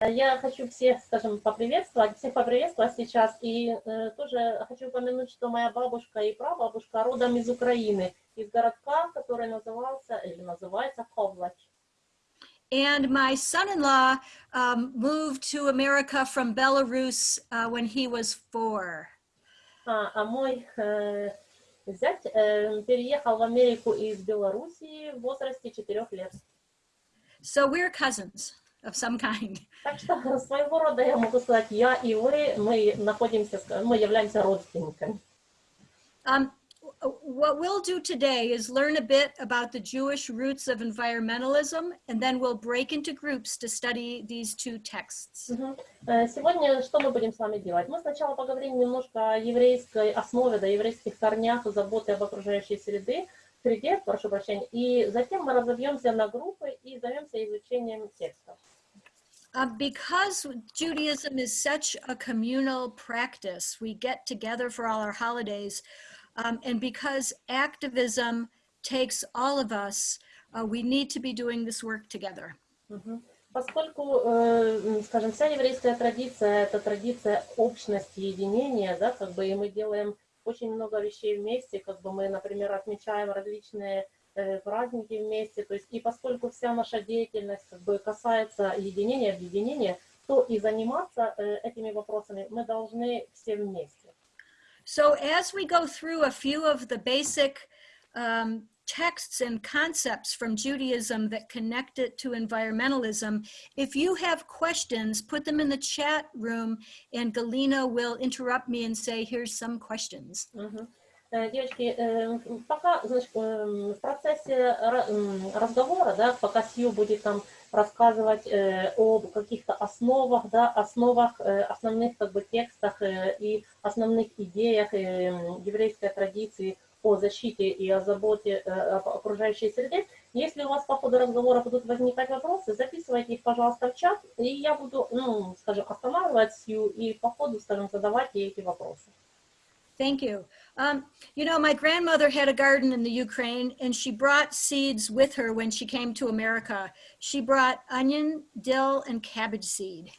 Я хочу всех, скажем, поприветствовать, всех поприветствовать сейчас. И э, тоже хочу упомянуть, что моя бабушка и прабабушка родом из Украины, из городка, который назывался, или называется Ковлач. And my son-in-law um, moved to America from Belarus uh, when he was four. А, а мой э, зять э, переехал в Америку из Белоруссии в возрасте 4 лет. So we're cousins of some kind. Так что своего рода я могу сказать, я и вы, мы находимся, мы являемся родственниками. Um, what we'll do today is learn a bit about the Jewish roots of environmentalism, and then we'll break into groups to study these two texts. Сегодня что мы будем с вами делать? Мы сначала поговорим немножко о еврейской основе, да, еврейских корнях заботы об окружающей среды, среде, прошу прощения, и затем мы разобьемся на группы и займемся изучением текстов. Uh, because Judaism is such a communal practice, we get together for all our holidays, um, and because activism takes all of us, uh, we need to be doing this work together. Mm -hmm. Поскольку, э, скажем, вся еврейская традиция – это традиция общности, единения, да, как бы, и мы делаем очень много вещей вместе, как бы мы, например, отмечаем различные э, праздники вместе, то есть, и поскольку вся наша деятельность, как бы, касается единения, объединения, то и заниматься э, этими вопросами мы должны все вместе. So as we go through a few of the basic um, texts and concepts from Judaism that connect it to environmentalism, if you have questions, put them in the chat room and Galina will interrupt me and say, here's some questions. Mm -hmm. Девочки, пока, значит, в процессе разговора, да, пока Сью будет там рассказывать э, об каких-то основах, да, основах, э, основных как бы текстах э, и основных идеях еврейской традиции о защите и о заботе об окружающей среде. Если у вас по ходу разговора будут возникать вопросы, записывайте их, пожалуйста, в чат, и я буду, ну, скажем, останавливать Сью и по ходу, скажем, задавать ей эти вопросы. Thank you. Um, you know, my grandmother had a garden in the Ukraine and she brought seeds with her when she came to America. She brought onion, dill, and cabbage seed.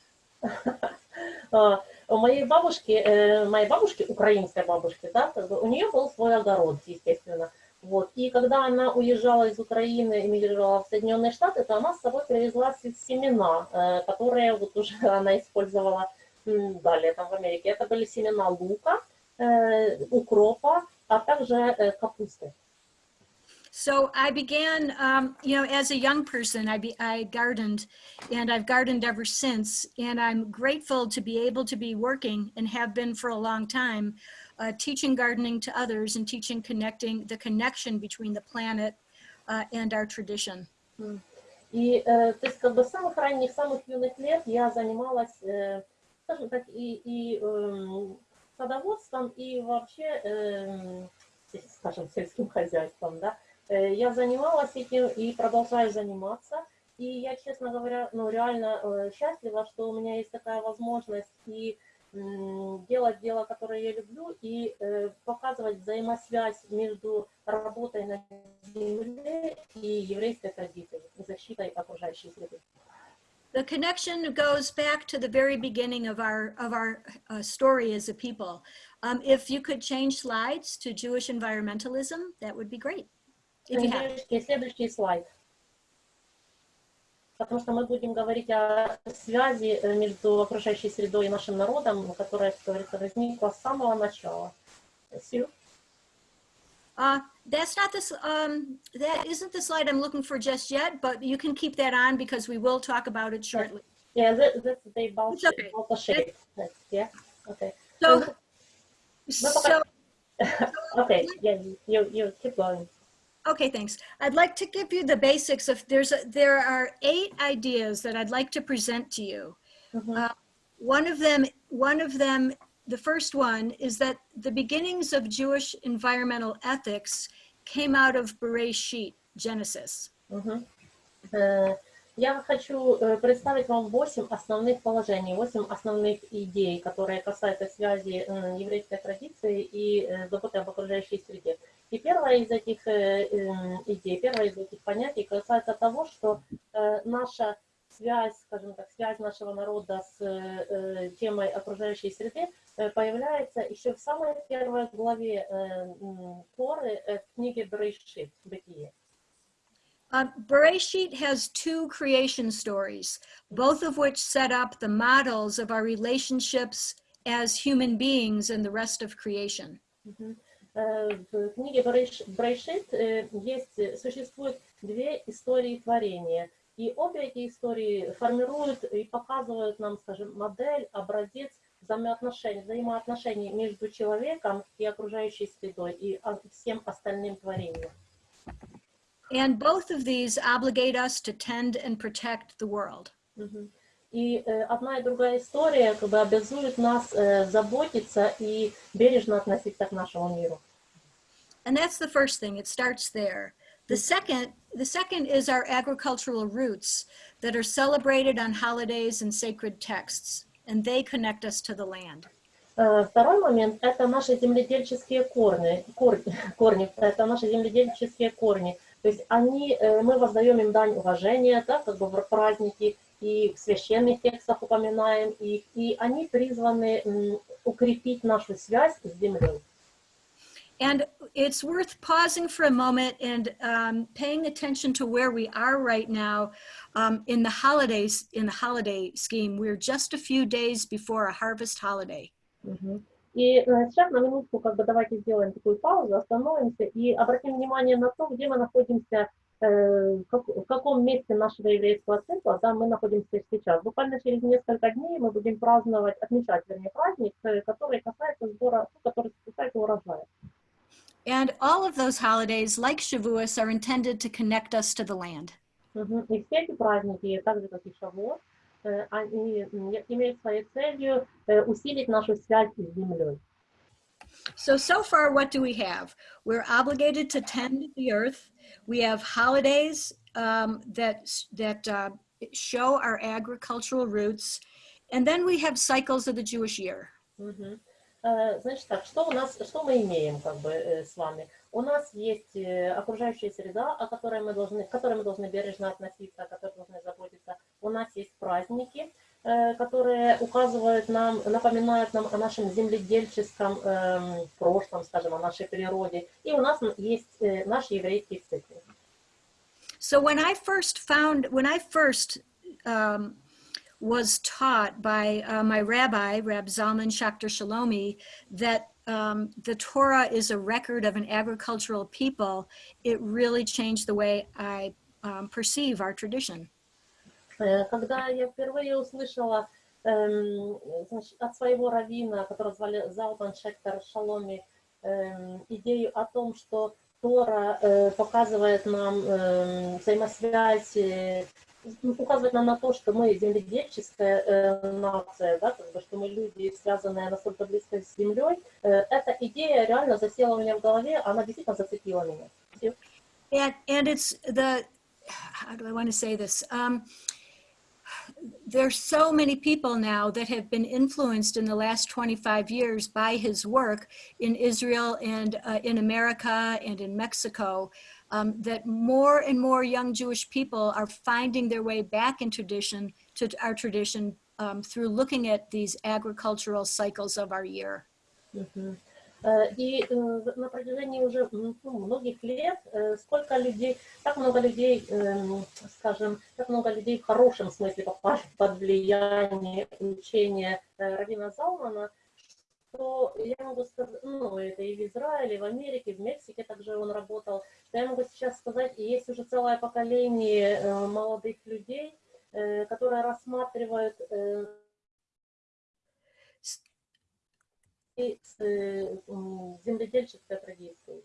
У моей бабушки, моей бабушки, украинской бабушки, да, у нее был свой огород, естественно. Вот. И когда она уезжала из Украины, эмигрировала в Соединенные Штаты, то она с собой привезла семена, которые вот уже она использовала далее там в Америке. Это были семена лука, укропа, а также капусты. So I began, um, you know, as a young person, I, be, I gardened and I've gardened ever since. And I'm grateful to be able to be working and have been for a long time, uh, teaching gardening to others and teaching connecting the connection between the planet uh, and our tradition. И, э, то есть, как бы с самых ранних, самых юных лет я занималась, э, скажем так, и, и э, садоводством и вообще, э, скажем, сельским хозяйством, да, я занималась этим и продолжаю заниматься. И я, честно говоря, ну, реально э, счастлива, что у меня есть такая возможность и э, делать дело, которое я люблю, и э, показывать взаимосвязь между работой на земле и еврейской традицией, защитой окружающей среды. The connection goes back to the very beginning of our, of our uh, story as a people. Um, if you could change slides to Jewish environmentalism, that would be great. If you have. Следующий слайд. Потому что мы будем говорить о связи между окружающей средой и нашим народом, которая, как говорится, возникла с самого начала. Сью? Uh, that's not this, um, that isn't the slide I'm looking for just yet, but you can keep that on because we will talk about it shortly. Yeah, that, that's the bulk, okay. bulk shape. Yeah, okay. So, so, okay, yeah, you, you keep going. Okay, thanks. I'd like to give you the basics of, there's a, there are eight ideas that I'd like to present to you. Mm -hmm. uh, one of them, one of them the first one is that the beginnings of Jewish environmental ethics came out of Bereshit, Genesis. -huh. Я хочу представить вам восемь основных положений, восемь основных идей, которые касаются связи еврейской традиции и заботы об окружающей среде. И первая из этих идей, первая из этих понятий касается того, что наша связь, скажем так, связь нашего народа с э, темой окружающей среды э, появляется еще в самой первой главе э, Торы э, в книге Брейшит, Бытие. Uh, Bereshit has two creation stories, both of which set up the models of our relationships as human beings and the rest of creation. Мгм. Э, В книге Брейш- Брейшит э, есть, э, существует две истории творения. И обе эти истории формируют и показывают нам, скажем, модель, образец взаимоотношений, взаимоотношений между человеком и окружающей средой, и всем остальным творением. And both of these obligate us to tend and protect the world. Мгм. И э, одна и другая история как бы обязует нас э, заботиться и бережно относиться к нашему миру. And that's the first thing, it starts there. The second, the second is our agricultural roots that are celebrated on holidays and sacred texts, and they connect us to the land. Э, Второй момент – это наши земледельческие корни, кор- корни, это наши земледельческие корни. То есть они, э, мы воздаем им дань уважения, да, как бы в праздники, и в священных текстах упоминаем их, и они призваны м, укрепить нашу связь с землей. And it's worth pausing for a moment and um, paying attention to where we are right now um, in the holidays, in the holiday scheme. We're just a few days before a harvest holiday. Мгм. И э, сейчас на минутку как бы давайте сделаем такую паузу, остановимся и обратим внимание на то, где мы находимся, э, как- в каком месте нашего еврейского цикла, да, мы находимся сейчас. Буквально через несколько дней мы будем праздновать, отмечать, вернее, праздник, э, который касается сбора, ну, который касается урожая. And all of those holidays, like Shavuos, are intended to connect us to the land. Мгм. И все эти праздники, так же как и Шавуот, э, они м, имеют своей целью э, усилить нашу связь с землей. So, so far, what do we have? We're obligated to tend the earth. We have holidays um, that, that uh, show our agricultural roots. And then we have cycles of the Jewish year. Мгм. Э, Значит так, что у нас, что мы имеем как бы э, с вами? У нас есть э, окружающая среда, о которой мы должны, к которой мы должны бережно относиться, о которой должны заботиться. У нас есть праздники, э, которые указывают нам, напоминают нам о нашем земледельческом эм, прошлом, скажем, о нашей природе. И у нас есть э, наш еврейский цикл. So when I first found, when I first um, was taught by uh, my rabbi, Reb Zalman Schachter Shalomi, that um, the Torah is a record of an agricultural people, it really changed the way I um, perceive our tradition. Э, когда я впервые услышала эм, от своего равина, который звали Залбан Шектор Шаломи, эм, идею о том, что Тора э, показывает нам э, взаимосвязь указывает нам на то, что мы земледельческая э, нация, да, как бы, что мы люди, связанные настолько близко с землей. Э, эта идея реально засела у меня в голове, она действительно зацепила меня. And, and it's the, how do I want to say this? Um, there's so many people now that have been influenced in the last 25 years by his work in Israel and uh, in America and in Mexico um, that more and more young Jewish people are finding their way back in tradition to our tradition um, through looking at these agricultural cycles of our year. Мгм. Э, И э, на протяжении уже м, ну, многих лет э, сколько людей, так много людей, эм, скажем, так много людей в хорошем смысле попали под влияние учения э, Равина Залмана, что я могу сказать, ну, это и в Израиле, и в Америке, в Мексике также он работал, что я могу сейчас сказать, и есть уже целое поколение э, молодых людей, э, которые рассматривают э, и земледельческой традицией.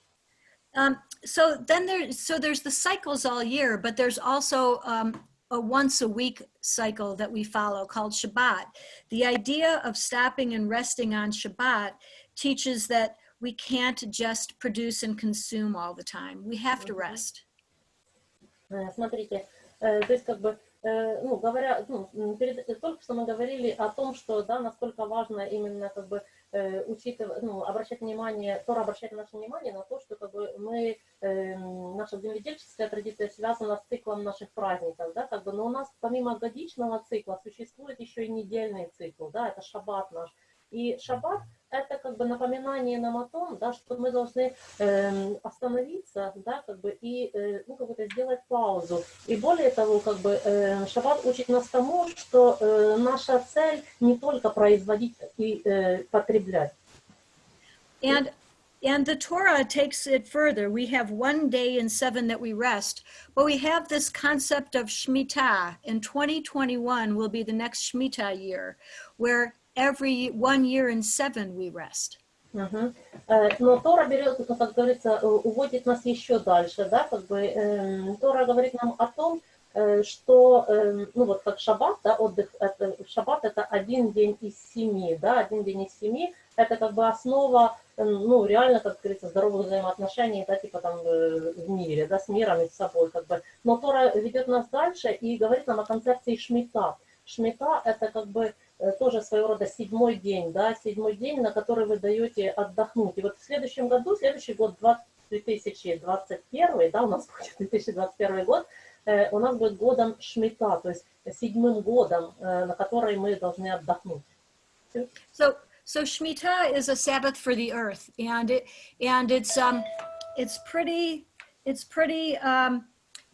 Um, so then there, so there's the cycles all year, but there's also um, a once a week cycle that we follow called Shabbat. The idea of stopping and resting on Shabbat teaches that we can't just produce and consume all the time. We have to Mhm. rest. Э, Смотрите, э, то есть как бы, э, ну, говоря, ну, м, перед, только что мы говорили о том, что, да, насколько важно именно как бы э, учитывать, ну, обращать внимание, Тора обращает наше внимание на то, что как бы мы, эм, наша земледельческая традиция связана с циклом наших праздников, да, как бы, но у нас помимо годичного цикла существует еще и недельный цикл, да, это шаббат наш. И шаббат это как бы напоминание нам о том, да, что мы должны эм, остановиться, да, как бы и э, ну, как бы сделать паузу. И более того, как бы э, шаббат учит нас тому, что э, наша цель не только производить и э, потреблять. And and the Torah takes it further. We have one day in seven that we rest, but we have this concept of Shemitah. And 2021 will be the next Shemitah year, where every one year in seven we rest. Мгм. Э, Но Тора берет, как говорится, э, уводит нас еще дальше, да, как бы эм, Тора говорит нам о том, э, что, ну вот как шаббат, да, отдых, это, шаббат это один день из семи, да, один день из семи, это как бы основа, ну реально, как говорится, здоровых взаимоотношений, да, типа там э, в мире, да, с миром и с собой, как бы. Но Тора ведет нас дальше и говорит нам о концепции шмита. Шмита это как бы э, тоже своего рода седьмой день, да, седьмой день, на который вы даете отдохнуть. И вот в следующем году, следующий год, 20 2021, да, у нас будет 2021 год, э, у нас будет годом Шмита, то есть седьмым годом, э, на который мы должны отдохнуть. So so Shemitah is a Sabbath for the earth, and it and it's um it's pretty it's pretty um,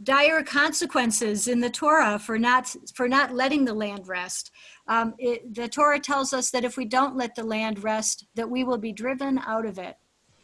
dire consequences in the Torah for not for not letting the land rest. Um, it, the Torah tells us that if we don't let the land rest, that we will be driven out of it.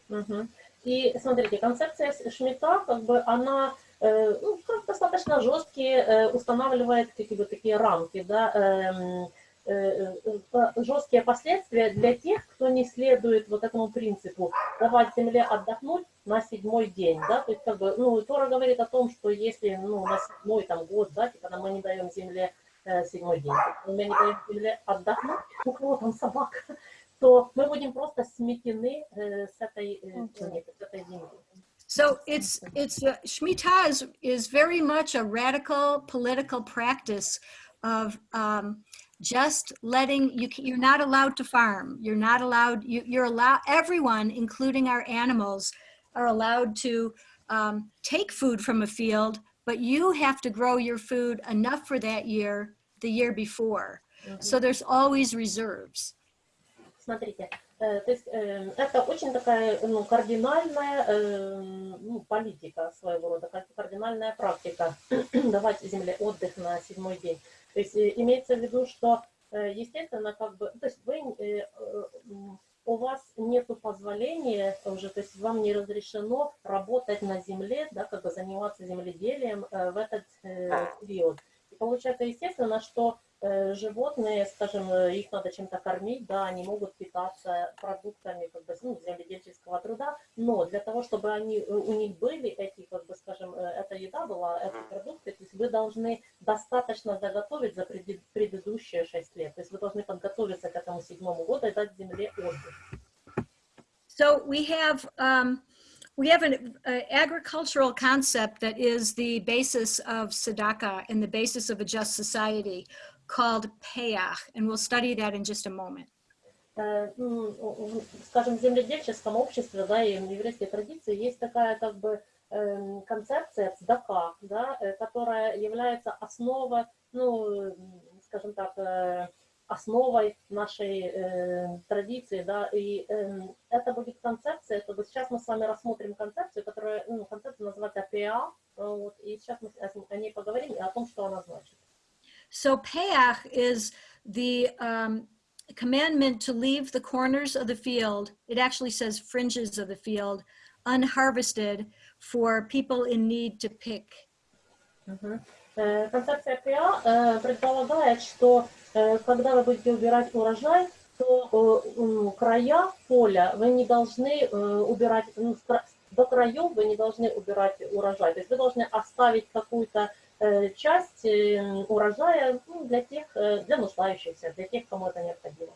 Мгм. И смотрите, концепция с- Шмита, как бы она э, ну, как достаточно жесткие э, устанавливает какие бы такие рамки, да, эм, э, э, по- жесткие последствия для тех, кто не следует вот этому принципу давать земле отдохнуть на седьмой день, да, то есть как бы, ну, Тора говорит о том, что если, ну, на седьмой там год, да, типа, мы не даем земле э, седьмой день, мы не даем земле отдохнуть, у кого там собака, то мы будем просто сметены э, с этой э, планеты, с этой земли. So it's it's uh, Shemitah is is very much a radical political practice of um, just letting you. ca- You're not allowed to farm. You're not allowed. You, you're allowed. Everyone, including our animals, are allowed to um, take food from a field, but you have to grow your food enough for that year, the year before. So there's always reserves. Смотрите, э, то есть э, это очень такая ну, кардинальная э, ну, политика своего рода, кар- кардинальная практика давать земле отдых на седьмой день. То есть э, имеется в виду, что э, естественно, как бы, то есть вы, э, у вас нет позволения уже, то есть вам не разрешено работать на земле, да, как бы заниматься земледелием в этот э, период. И получается, естественно, что животные, скажем, э, их надо чем-то кормить, да, они могут питаться продуктами как бы, ну, земледельческого труда, но для того, чтобы они, э, у них были эти, как бы, скажем, э, эта еда была, эти продукты, то есть вы должны достаточно заготовить за предыдущие шесть лет, то есть вы должны подготовиться к этому седьмому году и дать земле отдых. So we have um, we have an uh, agricultural concept that is the basis of tzedakah and the basis of a just society called payach, and we'll study that in just a moment. Э, в, скажем, в земледельческом обществе, да, и в еврейской традиции есть такая как бы эм, концепция цдака, да, э, которая является основой, ну, скажем так, э, основой нашей э, традиции, да, и эм, это будет концепция, то есть сейчас мы с вами рассмотрим концепцию, которая, ну, концепция называется ПА, вот, и сейчас мы о ней поговорим и о том, что она значит. So Pe'ah is the um, commandment to leave the corners of the field, it actually says fringes of the field, unharvested for people in need to pick. Uh -huh. э, концепция ПА э, предполагает, что э, когда вы будете убирать урожай, то края поля вы не должны убирать, ну, до краев вы не должны убирать урожай. То есть вы должны оставить какую-то часть э, урожая ну, для тех, э, для нуждающихся, для тех, кому это необходимо.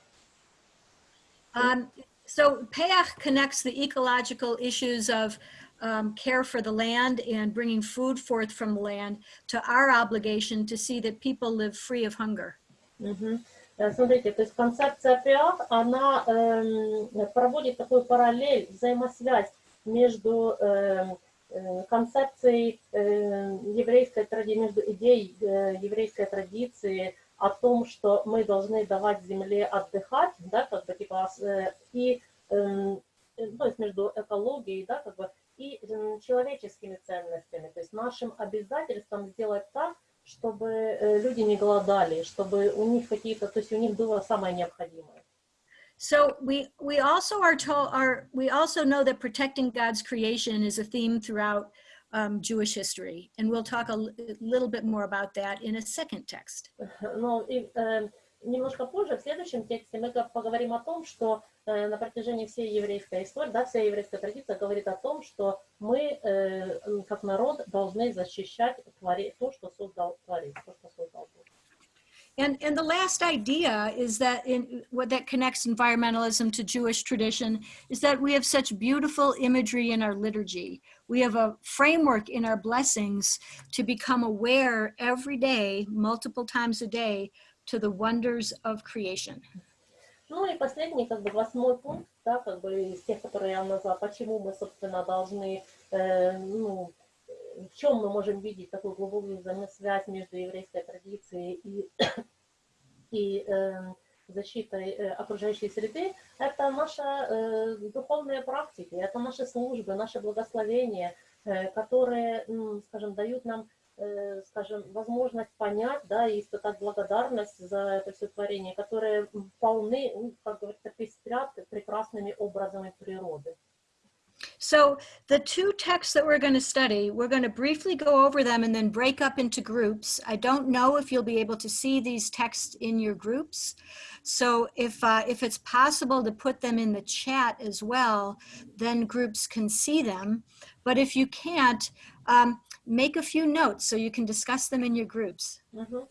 Um, so payach connects the ecological issues of um, care for the land and bringing food forth from the land to our obligation to see that people live free of hunger. Мгм. Э, Смотрите, то есть концепция пиах, она эм, проводит такую параллель, взаимосвязь между эм, э, концепцией э, еврейской традиции, между идеей э, еврейской традиции о том, что мы должны давать земле отдыхать, да, как бы типа, э, и э, то есть между экологией, да, как бы, и человеческими ценностями, то есть нашим обязательством сделать так, чтобы э, люди не голодали, чтобы у них какие-то, то есть у них было самое необходимое. So we we also are told are we also know that protecting God's creation is a theme throughout um, Jewish history, and we'll talk a li- little bit more about that in a second text. Но и, э, немножко позже, в следующем тексте, мы га- поговорим о том, что э, на протяжении всей еврейской истории, да, вся еврейская традиция говорит о том, что мы, э, м, как народ, должны защищать твори- то, что создал Творец, то, что создал Бог. And and the last idea is that in what that connects environmentalism to Jewish tradition is that we have such beautiful imagery in our liturgy. We have a framework in our blessings to become aware every day, multiple times a day, to the wonders of creation. Ну и последний, как бы восьмой пункт, да, как бы из тех, которые я назвала, почему мы, собственно, должны, э, ну, э, в чем мы можем видеть такую глубокую взаимосвязь между еврейской традицией и, и э, защитой э, окружающей среды, это наши э, духовные практики, это наши службы, наши благословения, э, которые, м, скажем, дают нам э, скажем, возможность понять, да, и испытать благодарность за это все творение, которые м, полны, ну, как говорится, пестрят прекрасными образами природы. So the two texts that we're going to study, we're going to briefly go over them and then break up into groups. I don't know if you'll be able to see these texts in your groups. So if, uh, if it's possible to put them in the chat as well, then groups can see them. But if you can't, um, make a few notes so you can discuss them in your groups. Мгм.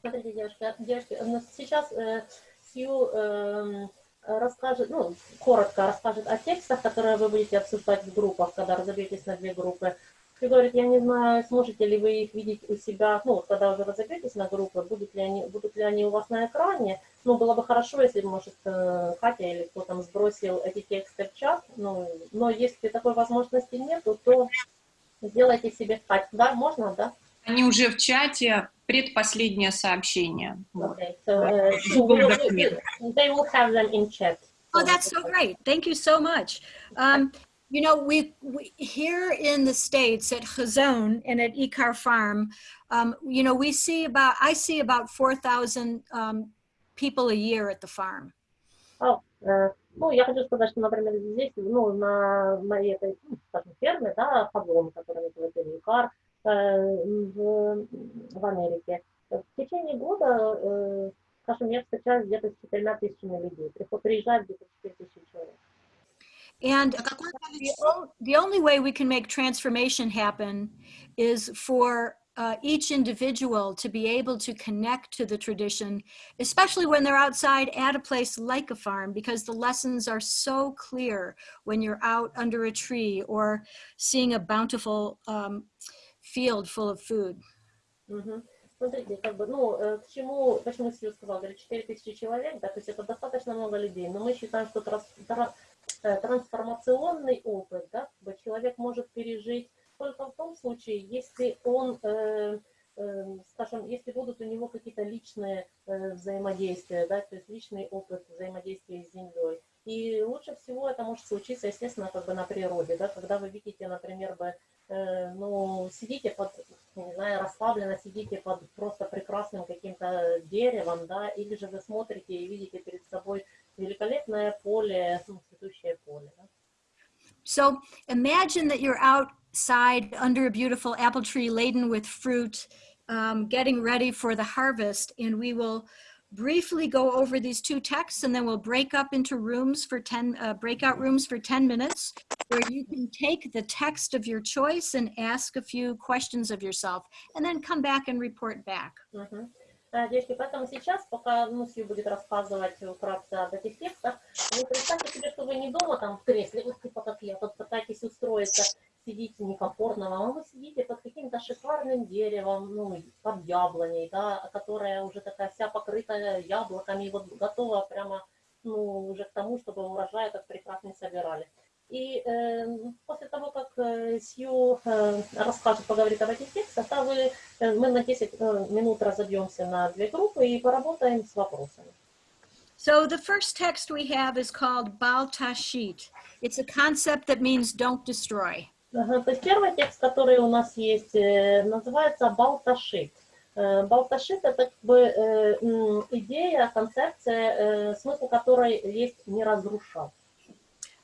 Смотрите, девушка, девушки, ну, сейчас э, Сью эм, Расскажет, ну, коротко расскажет о текстах, которые вы будете обсуждать в группах, когда разобьетесь на две группы. Сью говорит, я не знаю, сможете ли вы их видеть у себя, ну, вот когда уже разобьетесь на группы, будут ли они, будут ли они у вас на экране. Ну, было бы хорошо, если, может, э, Катя или кто там сбросил эти тексты в чат, ну, но если такой возможности нет, то сделайте себе Кать. Да, можно, да? Они уже в чате, предпоследнее сообщение. Okay, so uh, you will, you, they will have them in chat. Oh, that's so great. Thank you so much. Um, you know, we, we here in the States at Chazon and at Ikar Farm, um, you know, we see about, I see about 4,000 um, people a year at the farm. Oh, э, ну, я хочу сказать, что, например, здесь, ну, на моей этой, ну, скажем, ферме, да, Хагон, который называется Викар, в, в Америке, в течение года, э, скажем, я встречаюсь где-то с четырьмя тысячами людей. Приход- Приезжает где-то 4 тысячи человек. And А какое the, количество? o- the only way we can make transformation happen is for uh, each individual to be able to connect to the tradition, especially when they're outside at a place like a farm, because the lessons are so clear when you're out under a tree or seeing a bountiful um, field full of food. Смотрите, как бы, ну, э, к чему, почему Сью сказал, говорит, 4 тысячи человек, да, то есть это достаточно много людей, но мы считаем, что трас- тра- э, трансформационный опыт, да, человек может пережить только в том случае, если он, э, э, скажем, если будут у него какие-то личные э, взаимодействия, да, то есть личный опыт взаимодействия с землей. И лучше всего это может случиться, естественно, как бы на природе, да, когда вы видите, например, бы, ну, сидите под, я не знаю, расслабленно сидите под просто прекрасным каким-то деревом, да, или же вы смотрите и видите перед собой великолепное поле, ну, цветущее поле, да. So imagine that you're outside under a beautiful apple tree laden with fruit, um, getting ready for the harvest. And we will briefly go over these two texts and then we'll break up into rooms for 10, uh, breakout rooms for 10 minutes where you can take the text of your choice and ask a few questions of yourself and then come back and report back. Мгм. Э, Девочки, поэтому сейчас, пока ну, Сью будет рассказывать вкратце об этих текстах, вы представьте себе, что вы не дома там в кресле, вот типа как я, тут пытаетесь устроиться, сидите некомфортно вам, а вы сидите под каким-то шикарным деревом, ну, под яблоней, да, которая уже такая вся покрыта яблоками, и вот готова прямо, ну, уже к тому, чтобы урожай этот прекрасный собирали. И э, после того, как э, Сью э, расскажет, поговорит об этих текстах, да, вы, э, мы на 10 э, минут разобьемся на две группы и поработаем с вопросами. So the first text we have is called Bal Tashit. It's a concept that means don't destroy. То есть первый текст, который у нас есть, э, называется Балташит. Э, Балташит это как бы э, идея, концепция, смысл которой есть не разрушать.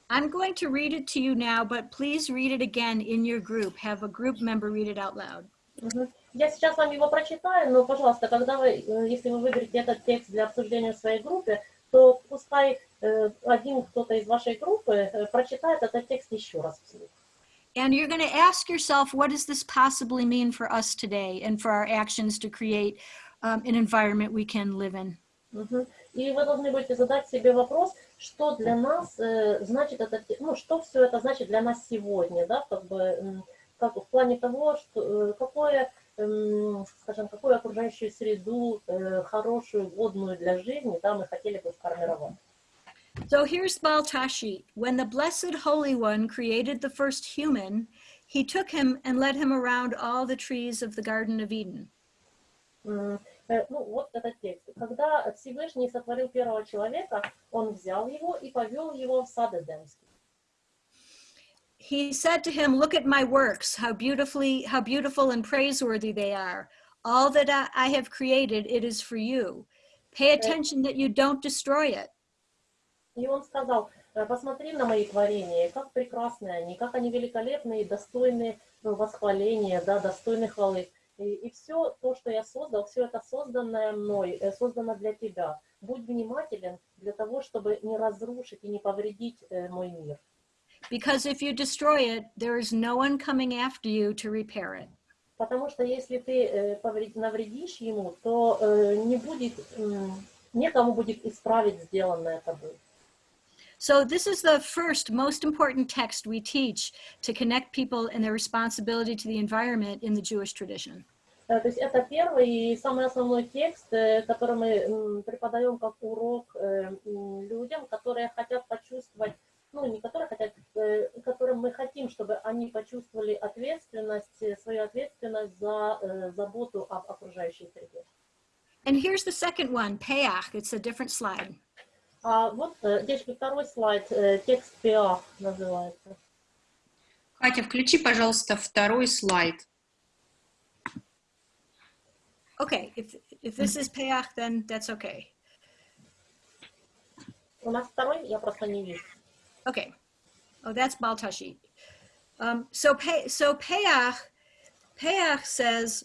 I'm going to read it to you now, but please read it again in your group. Have a group member read it out loud. Я сейчас вам его прочитаю, но, пожалуйста, когда вы, если вы выберете этот текст для обсуждения в своей группе, то пускай один кто-то из вашей группы прочитает этот текст еще раз вслух. And you're going to ask yourself, what does this possibly mean for us today and for our actions to create um, an environment we can live in? Мгм. И вы должны будете задать себе вопрос, что для нас э, значит это, ну, что все это значит для нас сегодня, да, как бы, м, как в плане того, что, э, какое, эм, скажем, какую окружающую среду э, хорошую, годную для жизни, да, мы хотели бы сформировать. So here's Bal Tashchit. When the Blessed Holy One created the first human, he took him and led him around all the trees of the Garden of Eden. Э, ну, вот этот текст. Когда первого человека, он взял его и повел его в сад Эдемский. He said to him, look at my works, how beautifully, how beautiful and praiseworthy they are. All that I have created, it is for you. Pay attention that you don't destroy it. И он сказал, «Э, посмотри на мои творения, как прекрасны они, как они великолепны и достойны ну, восхваления, да, достойны хвалы. И, все то, что я создал, все это созданное мной, э, создано для тебя. Будь внимателен для того, чтобы не разрушить и не повредить э, мой мир. Because if you destroy it, there is no one coming after you to repair it. Потому что если ты э, навредишь ему, то э, не будет, некому будет исправить сделанное тобой. So this is the first most important text we teach to connect people and their responsibility to the environment in the Jewish tradition. То есть это первый и самый основной текст, который мы преподаем как урок людям, которые хотят почувствовать, ну не которые хотят, которым мы хотим, чтобы они почувствовали ответственность, свою ответственность за заботу об окружающей среде. And here's the second one, Pe'ah. It's a different slide. А вот э, здесь второй слайд, э, текст ПИА называется. Катя, включи, пожалуйста, второй слайд. Okay, if, if this is Pe'ah, then that's okay. У нас второй, я просто. Okay. Oh, that's Baltashi. Um, so pay, so Pe'ah, Pe'ah says,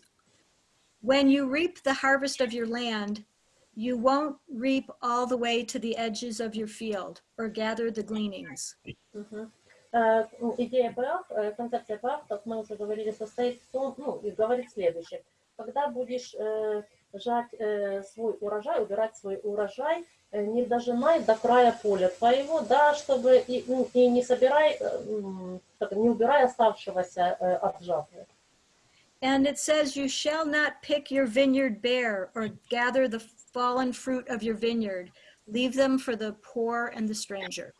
when you reap the harvest of your land, you won't reap all the way to the edges of your field or gather the gleanings. Э, ну, Идея ПАХ, э, концепция ПАХ, как мы уже говорили, состоит в том, ну, и говорит следующее. Когда будешь э, жать э, свой урожай, убирать свой урожай, э, не дожимай до края поля твоего, да, чтобы и, ну, и не собирай, э, так, не убирай оставшегося э, от жатвы. And it says, You shall not pick your vineyard bare or gather the fallen fruit of your vineyard. Leave them for the poor and the stranger.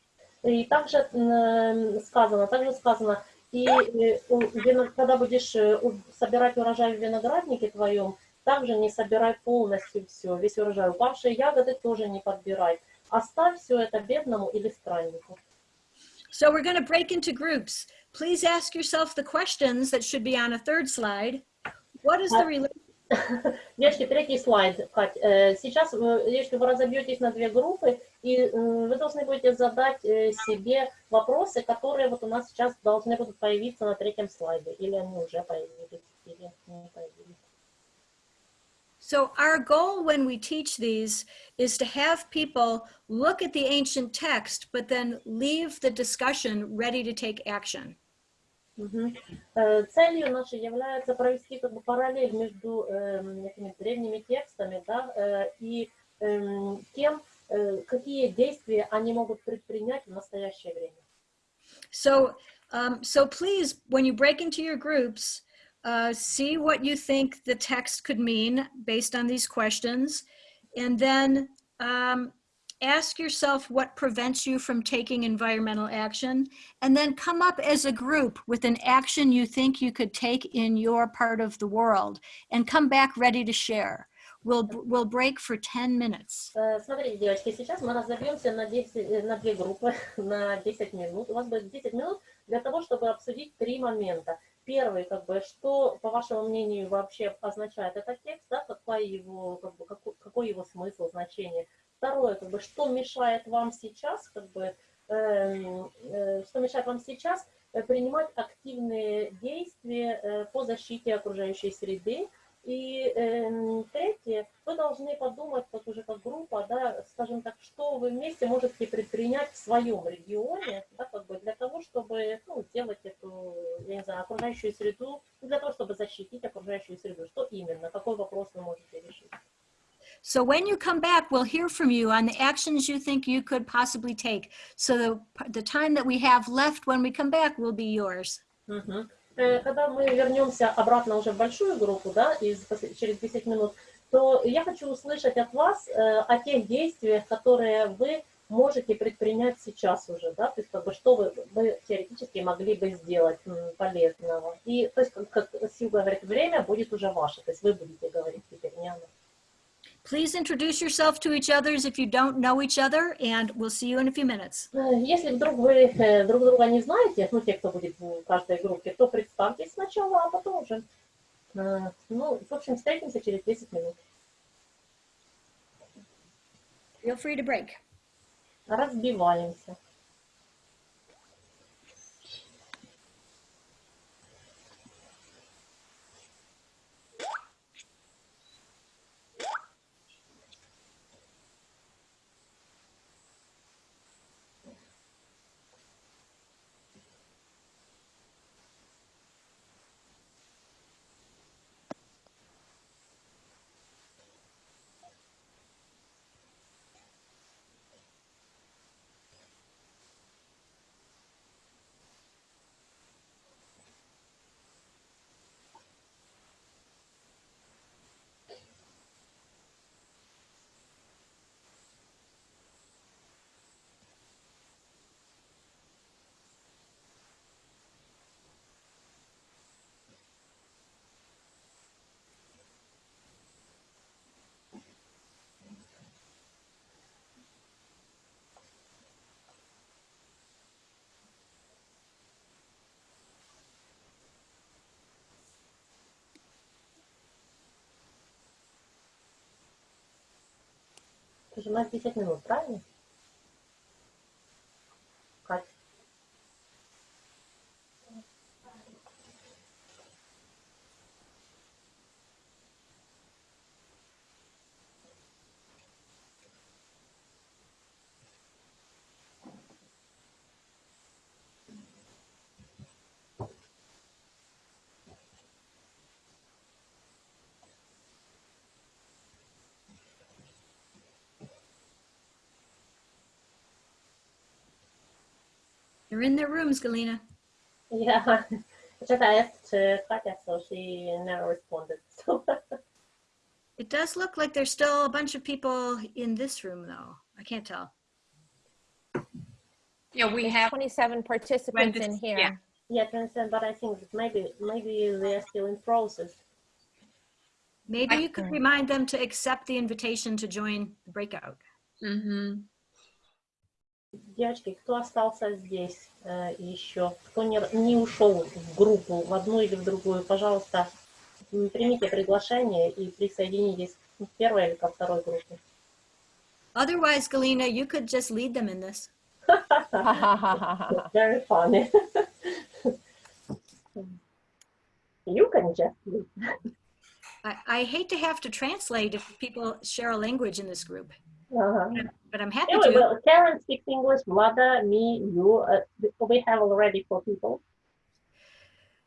И также м, сказано, также сказано, и э, у вино- когда будешь э, у- собирать урожай в винограднике твоем, также не собирай полностью все, весь урожай. Упавшие ягоды тоже не подбирай. Оставь все это бедному или страннику. So we're going to break into groups. Please ask yourself the questions that should be on a third slide. What is the relation? Девочки, третий слайд, Кать. Э, Сейчас, если вы разобьетесь на две группы, и э, вы должны будете задать э, себе вопросы, которые вот у нас сейчас должны будут появиться на третьем слайде. Или они уже появились, или не появились. So our goal when we teach these is to have people look at the ancient text, but then leave the discussion ready to take action. Мгм. Э, Целью нашей является провести как бы параллель между эм, этими древними текстами да, э, и эм, тем, э, какие действия они могут предпринять в настоящее время. So Um, so please, when you break into your groups, uh, see what you think the text could mean based on these questions. And then um, ask yourself what prevents you from taking environmental action. And then come up as a group with an action you think you could take in your part of the world and come back ready to share. We'll, we'll break for 10 minutes. Э, Смотрите, девочки, сейчас мы разобьемся на, 10, э, на две группы на 10 минут. У вас будет 10 минут для того, чтобы обсудить три момента. Первый, как бы, что, по вашему мнению, вообще означает этот текст, да, какой его, как бы, какой, какой его смысл, значение. Второе, как бы, что мешает вам сейчас, как бы, эм, э, что мешает вам сейчас э, принимать активные действия э, по защите окружающей среды, и эм, третье, вы должны подумать, вот уже как группа, да, скажем так, что вы вместе можете предпринять в своем регионе, да, как бы для того, чтобы ну, сделать эту, я не знаю, окружающую среду, для того, чтобы защитить окружающую среду. Что именно, какой вопрос вы можете решить? So when you come back, we'll hear from you on the actions you think you could possibly take. So the, the time that we have left when we come back will be yours. Мгм. Э, Когда мы вернемся обратно уже в большую группу, да, из, после- через 10 минут, то я хочу услышать от вас э, о тех действиях, которые вы можете предпринять сейчас уже, да, то есть как бы что вы, вы теоретически могли бы сделать м, полезного. И то есть, как, как Сил говорит, время будет уже ваше, то есть вы будете говорить теперь, не она. Please introduce yourself to each others if you don't know each other, and we'll see you in a few minutes. Э, Если вдруг вы э, друг друга не знаете, ну, те, кто будет в каждой группе, то представьтесь сначала, а потом уже. э, Ну, в общем, встретимся через 10 минут. Feel free to break. Разбиваемся. Это же у нас 10 минут, правильно? They're in their rooms, Galina. Yeah, just asked contact so she never responded. So. it does look like there's still a bunch of people in this room, though. I can't tell. Yeah, we there's have 27 participants in here. Yeah. yeah, 27, but I think maybe maybe they're still in process. Maybe I you could remind them to accept the invitation to join the breakout. Mm -hmm. Девочки, кто остался здесь э, еще, кто не, не ушел в группу, в одну или в другую, пожалуйста, примите приглашение и присоединитесь к первой или ко второй группе. Otherwise, Galina, you could just lead them in this. Very funny. you can just leave. I, I hate to have to translate if people share a language in this group, Uh-huh. but I'm happy Anyway, to. well, Karen speaks English, Vlada, me, you. Uh, we have already four people.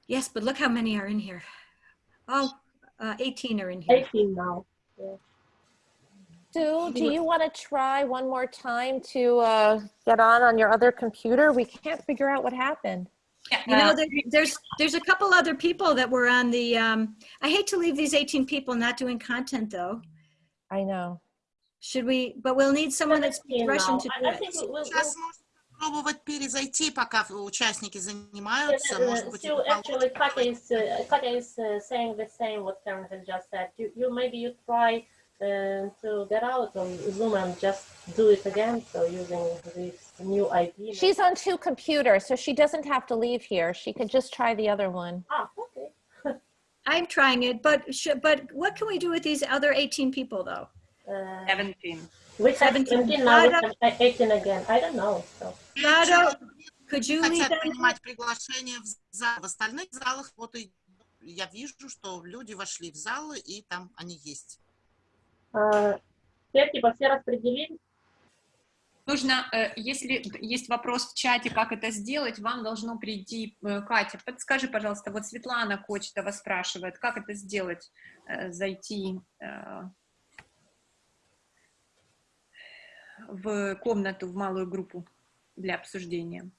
Yes, but look how many are in here. Oh, uh, 18 are in here. 18 now. Sue, do you want to try one more time to uh, get on on your other computer? We can't figure out what happened. Yeah, You know, Uh, there, there's, there's a couple other people that were on the, um, I hate to leave these 18 people not doing content though. I know. Should we, but we'll need someone that speaks Now, Russian to I- do I it. think we'll- we'll- Сейчас можно пробовать перезайти, пока участники Yes, занимаются. uh, Может быть, so это actually, получится. Katya is uh, Katya is uh, saying the same what Karen has just said. You, you maybe you try uh, to get out on Zoom and just do it again. So using this new ID. She's on two computers, so she doesn't have to leave here. She could just try the other one. ah okay. I'm trying it, but should, but what can we do with these other 18 people though? Uh, 17. we have 17. 17 now. We Rada- have 18 again. I don't know. So Rado, could you хотят them? принимать приглашение в зал. В остальных залах вот и я вижу, что люди вошли в залы, и там они есть. uh, все типа все распределились. Нужно, э, если есть вопрос в чате, как это сделать, вам должно прийти, э, Катя, подскажи, пожалуйста, вот Светлана Кочетова спрашивает, как это сделать, э, зайти э, в комнату, в малую группу для обсуждения.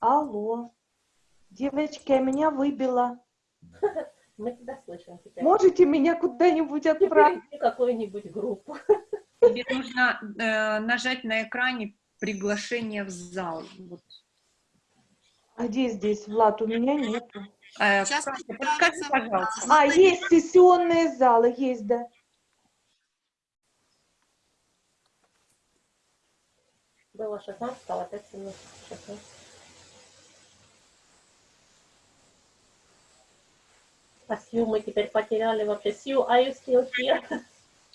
Алло. Девочки, а меня выбило. Мы тебя слышим теперь. Можете меня куда-нибудь отправить? Какую-нибудь группу. Тебе нужно э, нажать на экране приглашение в зал. Вот. А где здесь, Влад? У меня нету. Э, Сейчас подскажи, пожалуйста. А, есть сессионные залы, есть, да. Было 16, стало опять 17. 16. А Сью мы теперь потеряли вообще. Сью, are you still here?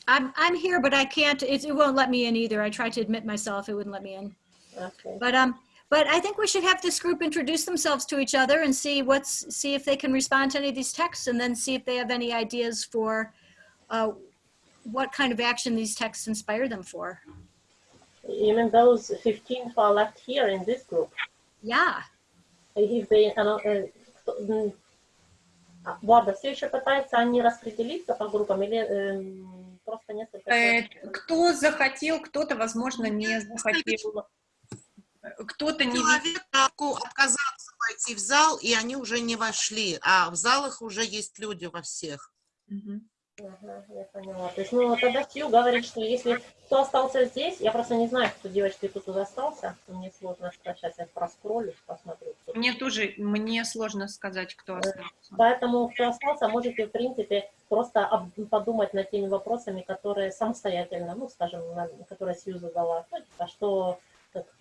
I'm, I'm here, but I can't, it, it won't let me in either. I tried to admit myself, it wouldn't let me in. Okay. But, um, but I think we should have this group introduce themselves to each other and see what's, see if they can respond to any of these texts and then see if they have any ideas for, uh, what kind of action these texts inspire them for. Even those 15 who are left here in this group, Yeah. if they, uh, uh, кто- м, а, Влада, все еще пытаются они распределиться по группам или эм, просто несколько Э, человек? Кто захотел, кто-то, возможно, не захотел. Кто-то не. Человеку отказался войти в зал, и они уже не вошли, а в залах уже есть люди во всех. Мгм. Ага, я поняла. То есть, ну, тогда Сью говорит, что если кто остался здесь, я просто не знаю, кто девочки тут тут остался, мне сложно сказать, сейчас я проскроллю, посмотрю. Мне тоже, мне сложно сказать, кто остался. Поэтому, кто остался, можете, в принципе, просто об- подумать над теми вопросами, которые самостоятельно, ну, скажем, на- которые Сью задала. Ну, типа, что,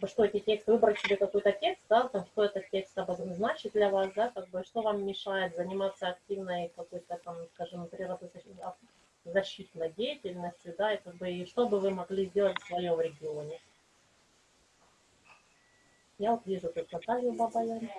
бы, что эти тексты, выбрать себе какой-то текст, да, там, что этот текст обозначит для вас, да, как бы, что вам мешает заниматься активной какой-то, там, скажем, природозащитной деятельностью, да, и как бы, и что бы вы могли сделать в своем регионе. Я вот вижу тут Наталью Бабаян.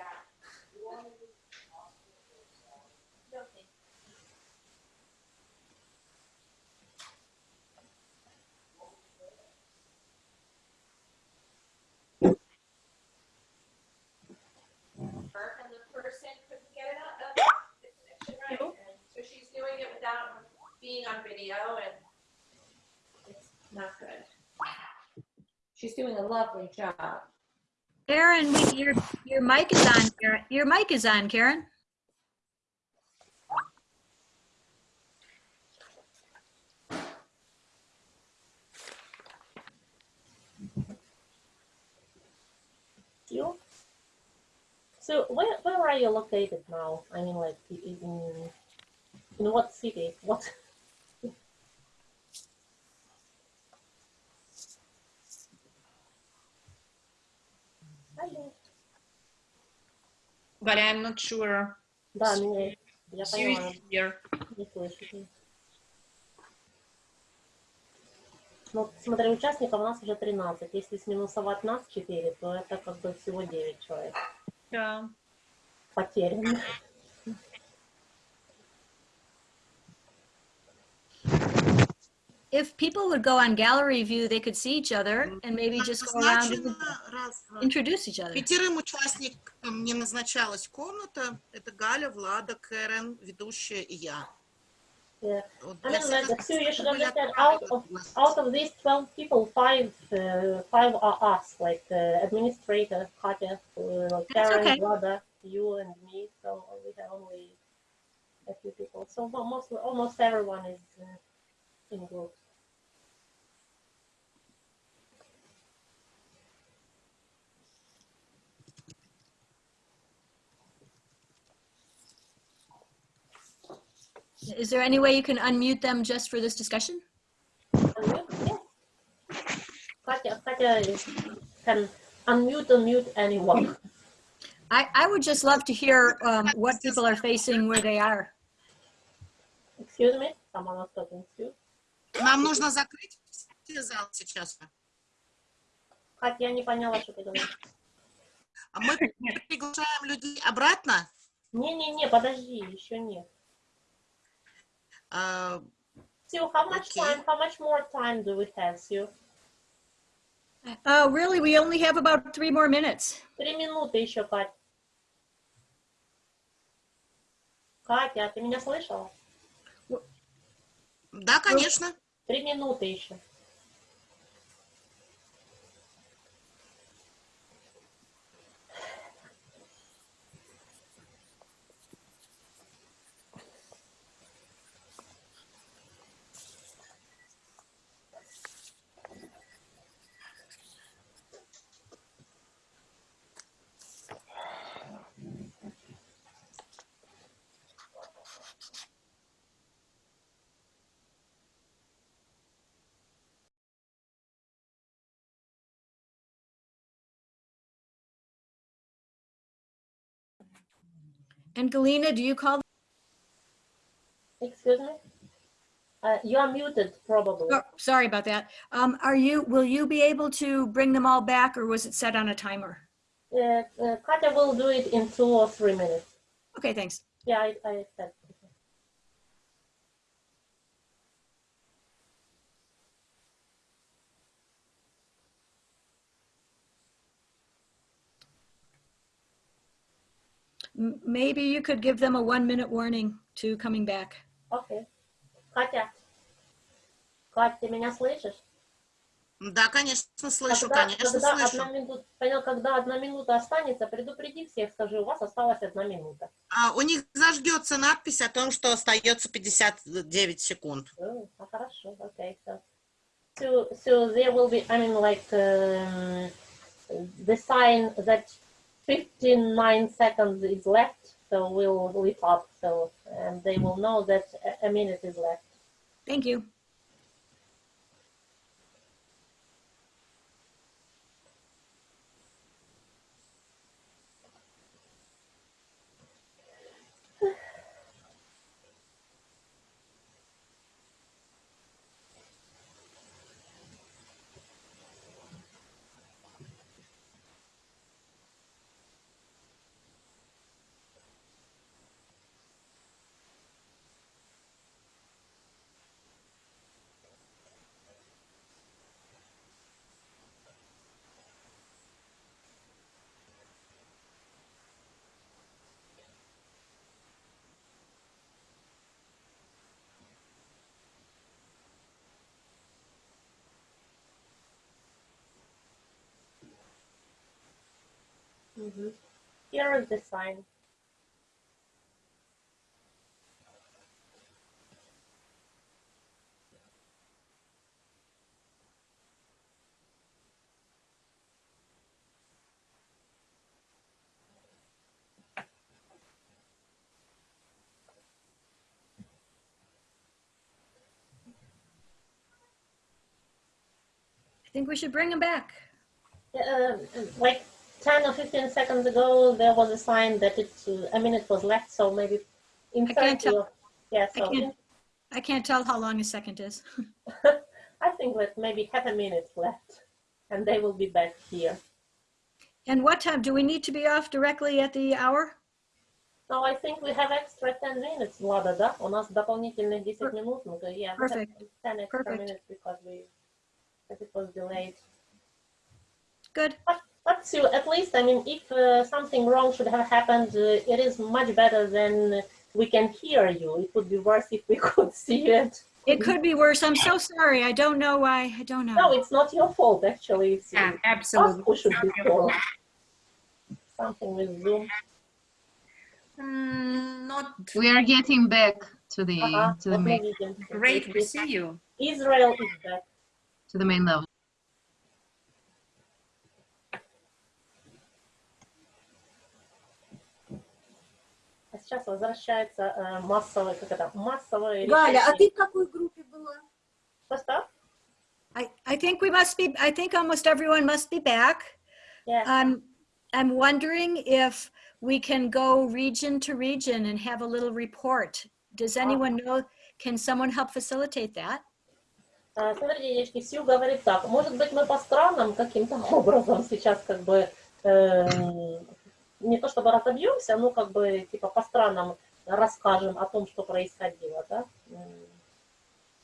Doing it without being on video and it's not good. She's doing a lovely job. Karen, we- your, your mic is on, Karen. Your mic is on, Karen. you. So where where are you located now? I mean, like in in what city? What? But I'm not sure. Да, меня, я here. не слышите. Ну, смотри, участников у нас уже 13. Если сминусовать нас 4, то это как бы всего 9 человек Да. потерянных. If people would go on gallery view, they could see each other and maybe just go around and Назначено раз, два, introduce each other. Пятерым участникам не назначалась комната. Это Галя, Влада, Кэрен, ведущая и я. Yeah. Вот I для mean, like, всех Sue, you should были understand, отправлены out of- пригласить. Out of these 12 people, five uh, five are us, like uh, administrator, Katya, uh, Karen, okay. Vlada, you, and me. So we have only a few people. So almost almost everyone is uh, in groups. Is there any way you can unmute them just for this discussion? Unmute? Yeah. Katya, Katya is, can unmute, unmute anyone. I, I would just love to hear um, what people are facing where they are. Excuse me, someone was talking to. Нам нужно закрыть все зал сейчас. Катя, я не поняла, что ты говоришь. А мы приглашаем людей обратно. Не-не-не, подожди, еще нет. А, Sue, how much Okay. time, how much more time do we have, Sue? Oh, really? We only have about three more minutes. Три минуты еще, Кать. Катя, ты меня слышала? Да, конечно. Три минуты еще. And Galina, do you call? Excuse me? Uh, you are muted, probably. Oh, sorry about that. Um, are you, will you be able to bring them all back or was it set on a timer? Uh, uh, Katya will do it in two or three minutes. Okay, thanks. Yeah, I, I. Maybe you could give them a one minute warning to coming back. Окей. Катя. Катя, ты меня слышишь? Да, конечно, слышу, когда, конечно, когда слышу. одна минута, понял, когда одна минута останется, предупреди всех, скажи, у вас осталась одна минута. А, у них зажгется надпись о том, что остается 59 секунд. Oh, ah, хорошо, okay. So, so, so there will be, I mean, like um, the sign that 59 seconds is left, so we'll lit up, so and they will know that a minute is left. Thank you. Mhm. Here is the sign. I think we should bring him back. Uh, like 10 or 15 seconds ago, there was a sign that it, uh, a minute was left, so maybe in I can't 30 tell. or- yeah, I so in- can't, I can't tell how long a second is. I think that maybe half a minute left, and they will be back here. And what time, do we need to be off directly at the hour? So I think we have extra 10 minutes, Влада, да? У нас дополнительных 10 Per- минут. Ну, то, yeah, we have Perfect. 10 extra Perfect. minutes because we, because it was delayed. Good. But but to, at least, I mean, if uh, something wrong should have happened, uh, it is much better than we can hear you. It would be worse if we could see it. It could be worse. I'm so sorry. I don't know why. I don't know. No, it's not your fault, actually. It's yeah, absolutely. Who should be fault. Something with Zoom. Mm, not. We are getting back to the, uh -huh. to the main. Great to see you. Israel is back. To the main level. А сейчас возвращается э, массовое, как это, массовое Галя, а решение. ты в какой группе была? Что-что? I, I think we must be, I think almost everyone must be back. Yeah. I'm, I'm wondering if we can go region to region and have a little report. Does anyone know, can someone help facilitate that? А, Смотрите, девочки, Сью говорит так, может быть, мы по странам каким-то образом сейчас как бы эм, не то чтобы разобьемся, но как бы типа по странам расскажем о том, что происходило, да?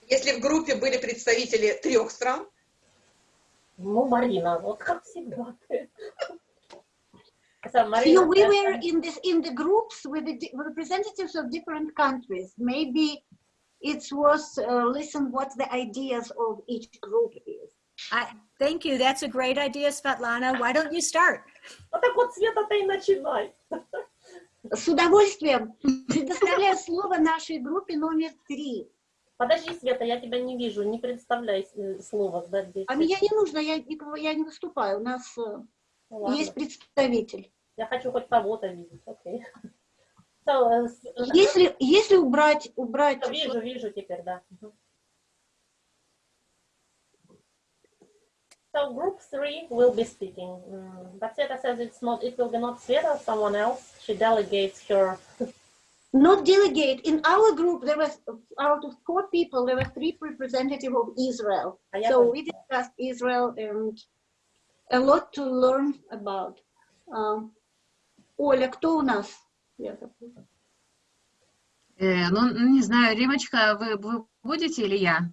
Если в группе были представители трех стран, Ну, Марина, вот как всегда ты. So, know, we э, were in this in the groups with the representatives of different countries. Maybe it's worth uh, listen what the ideas of each group is. I, thank you. That's a great idea, Svetlana. Why don't you start? Ну так вот, Света, ты и начинай. С удовольствием предоставляю слово нашей группе номер три. Подожди, Света, я тебя не вижу, не представляй э, слово. Да, здесь. А меня не нужно, я, никого- я не выступаю. У нас э, Ну, ладно. есть представитель. Я хочу хоть кого-то видеть, окей. So, э, Если, если убрать, убрать Вижу, вижу теперь, да. So group three will be speaking. Mm, But Sveta says it's not. It will be not Sveta, someone else. She delegates her. not delegate. In our group, there was out of four people, there were three representatives of Israel. А я So поняла. we discussed Israel and a lot to learn about. Um, Оля, кто у нас? Я забыла. Э, ну, ну, не знаю, Римочка, вы, вы будете или я?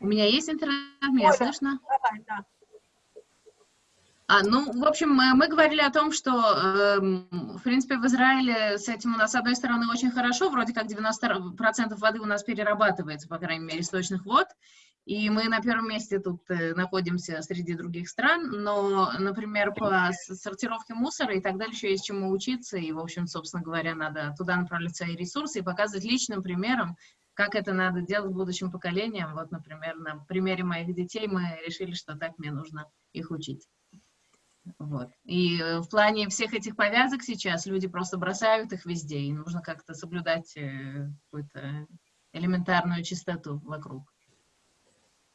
У меня есть интернет, меня слышно? А, ну, в общем, мы, мы говорили о том, что, эм, в принципе, в Израиле с этим у нас, с одной стороны, очень хорошо, вроде как 90% воды у нас перерабатывается, по крайней мере, источных вод, и мы на первом месте тут э, находимся среди других стран, но, например, по сортировке мусора и так далее еще есть чему учиться, и, в общем, собственно говоря, надо туда направлять свои ресурсы и показывать личным примером, как это надо делать будущим поколениям. Вот, например, на примере моих детей мы решили, что так мне нужно их учить. Вот. И э, в плане всех этих повязок сейчас люди просто бросают их везде, и нужно как-то соблюдать э, какую-то элементарную чистоту вокруг.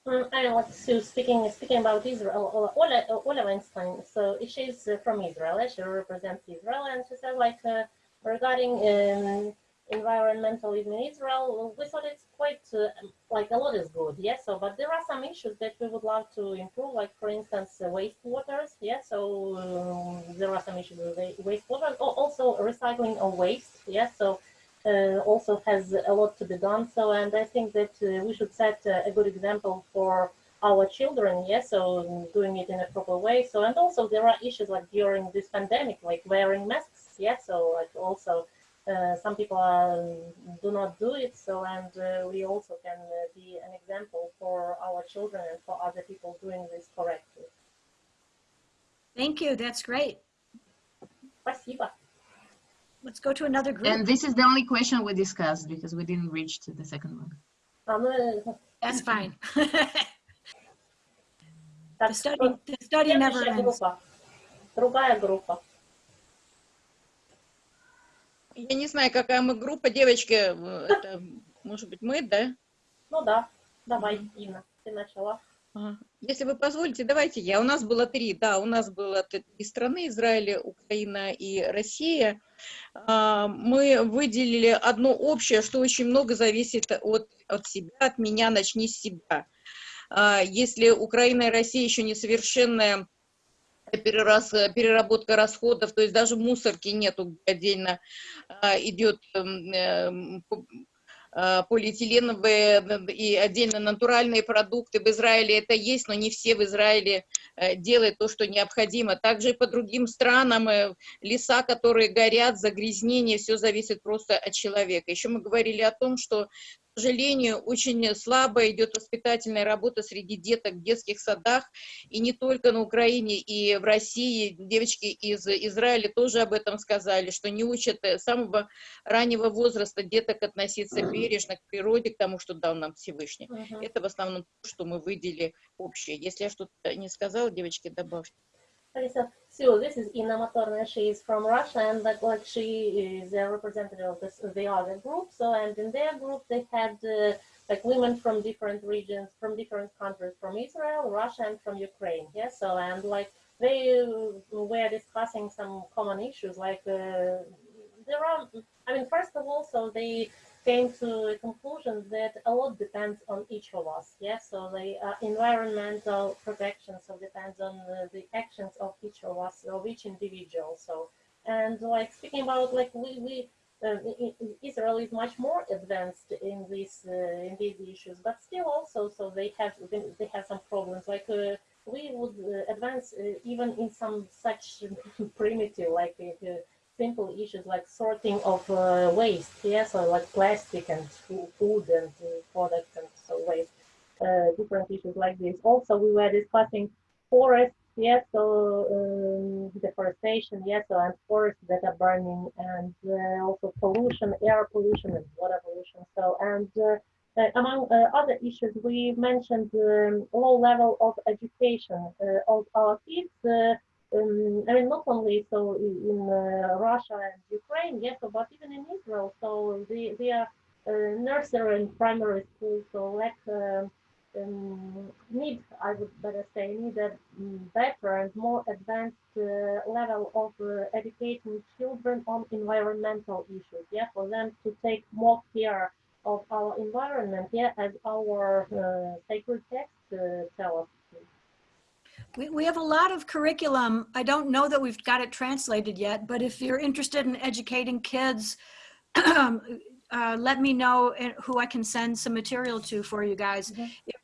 Mm, I like Sue speaking speaking about Israel. Ola, Ola Weinstein. So she's uh, from Israel. eh? She represents Israel, and she said like uh, regarding um, environmentalism in Israel, we thought it's quite uh, like a lot is good. Yes. So, but there are some issues that we would love to improve. Like for instance, uh. Yes. So um, there are some issues with wa- wastewater. Also recycling of waste. Yes. So uh, also has a lot to be done. So, and I think that uh, we should set uh, a good example for our children. Yes, so doing it in a proper way. So, and also there are issues like during this pandemic, like wearing masks. Yes, so like also. Uh, some people are, do not do it, so and uh, we also can uh, be an example for our children and for other people doing this correctly. Thank you. That's great. Спасибо. Let's go to another group. And this is the only question we discussed because we didn't reach to the second one. А, ну, э, That's fine. так, The study, the study never следующая ends. группа. Другая группа. Я не знаю, какая мы группа, девочки, э, это, может быть, мы, да? Ну да, давай, Инна, ты начала. Ага. Если вы позволите, давайте я. У нас было три, да, у нас было три страны, Израиль, Украина и Россия. А, Мы выделили одно общее, что очень много зависит от, от себя, от меня, начни с себя. А, Если Украина и Россия еще несовершенная перерас, переработка расходов, то есть даже мусорки нету, отдельно а, идет эм, эм, э, полиэтиленовые и отдельно натуральные продукты. В Израиле это есть, но не все в Израиле э, делают то, что необходимо. Также и по другим странам э, леса, которые горят, загрязнение, все зависит просто от человека. Еще мы говорили о том, что сожалению, очень слабо идет воспитательная работа среди деток в детских садах, и не только на Украине, и в России. Девочки из Израиля тоже об этом сказали, что не учат э, с самого раннего возраста деток относиться бережно к природе, к тому, что дал нам Всевышний. Мгм. Это в основном то, что мы выделили общее. Если я что-то не сказала, девочки, добавьте. Okay, so, this is Inna Matorna. She is from Russia, and like, like she is a representative of this, the other group. So, and in their group, they had uh, like women from different regions, from different countries, from Israel, Russia, and from Ukraine. Yeah. So, and like they uh, were discussing some common issues. Like uh, there are, I mean, first of all, so they came to a conclusion that a lot depends on each of us. Yes, so the uh, environmental protection so depends on the actions of each of us, of each individual. So, and like speaking about like we we. Uh, Israel is much more advanced in these uh, in these issues, but still also so they have they have some problems. Like uh, we would uh, advance even in some such primitive like simple issues like sorting of uh, waste, yes, or like plastic and food and uh, products and so waste, uh, different issues like this. Also, we were discussing forests, yes, so um, deforestation, yes, so, and forests that are burning, and uh, also pollution, air pollution and water pollution. So, and uh, uh, among uh, other issues, we mentioned um, low level of education uh, of our kids. Um, I mean, not only so in in, uh, Russia and Ukraine, yes, but even in Israel. So they, they are uh, nursery and primary school, so uh, um, need, I would better say, need a better and more advanced uh, level of educating children on environmental issues. Yeah, for them to take more care of our environment. Yeah, as our uh, sacred texts uh, tell us. We, we have a lot of curriculum. I don't know that we've got it translated yet, but if you're interested in educating kids, uh, let me know who I can send some material to for you guys.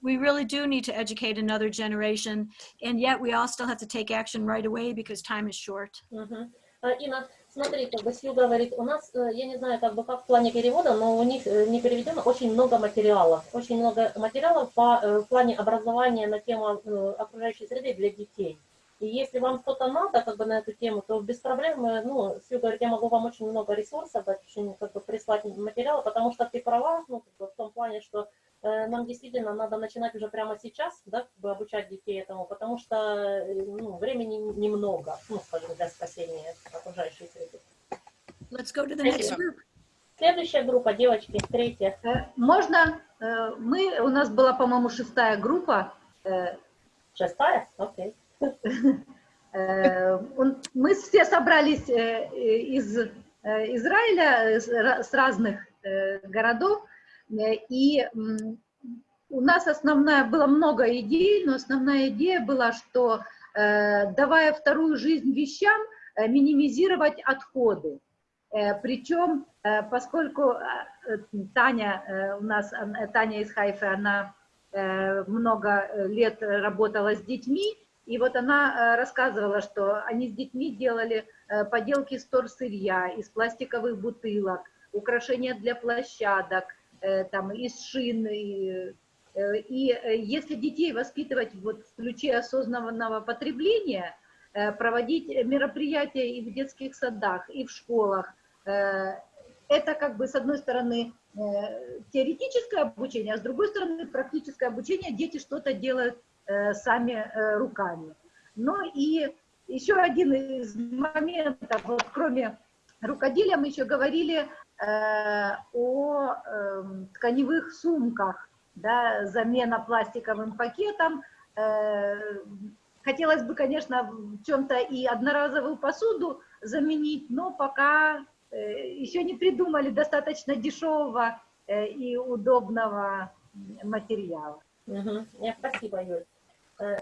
We really do need to educate another generation, and yet we all still have to take action right away because time is short. Mm -hmm. uh, you know, смотри, как бы Сью говорит, у нас, э, я не знаю, как бы как в плане перевода, но у них э, не переведено очень много материалов. Очень много материалов по, э, в плане образования на тему окружающей среды для детей. И если вам что-то надо как бы на эту тему, то без проблем, ну, Сью говорит, я могу вам очень много ресурсов, очень как бы прислать материалы, потому что ты права, ну, как бы в том плане, что нам действительно надо начинать уже прямо сейчас, да, как бы обучать детей этому, потому что э, ну, времени немного, ну, скажем, для спасения окружающей среды. Let's go to the next group. Следующая группа, девочки, третья. Э, Можно? Э, Мы, у нас была, по-моему, шестая группа. Э, Шестая? Окей. Э, Мы все собрались э, э, из э, Израиля, э, с ра- с разных э, городов, э, и м, у нас основная, было много идей, но основная идея была, что э, давая вторую жизнь вещам, э, минимизировать отходы. Э, Причем, э, поскольку э, Таня э, у нас, э, Таня из Хайфы, она э, много лет работала с детьми, и вот она э, рассказывала, что они с детьми делали э, поделки из торсырья, из пластиковых бутылок, украшения для площадок, э, там, из шин. И, э, э, если детей воспитывать вот в ключе осознанного потребления, э, проводить мероприятия и в детских садах, и в школах, э, это как бы с одной стороны э, теоретическое обучение, а с другой стороны практическое обучение, дети что-то делают э, сами э, руками. Ну и еще один из моментов, вот кроме рукоделия, мы еще говорили э, о эм, тканевых сумках, да, замена пластиковым пакетом. Э, хотелось бы, конечно, в чем-то и одноразовую посуду заменить, но пока э, еще не придумали достаточно дешевого э, и удобного материала. Yeah, спасибо, Юль. Uh,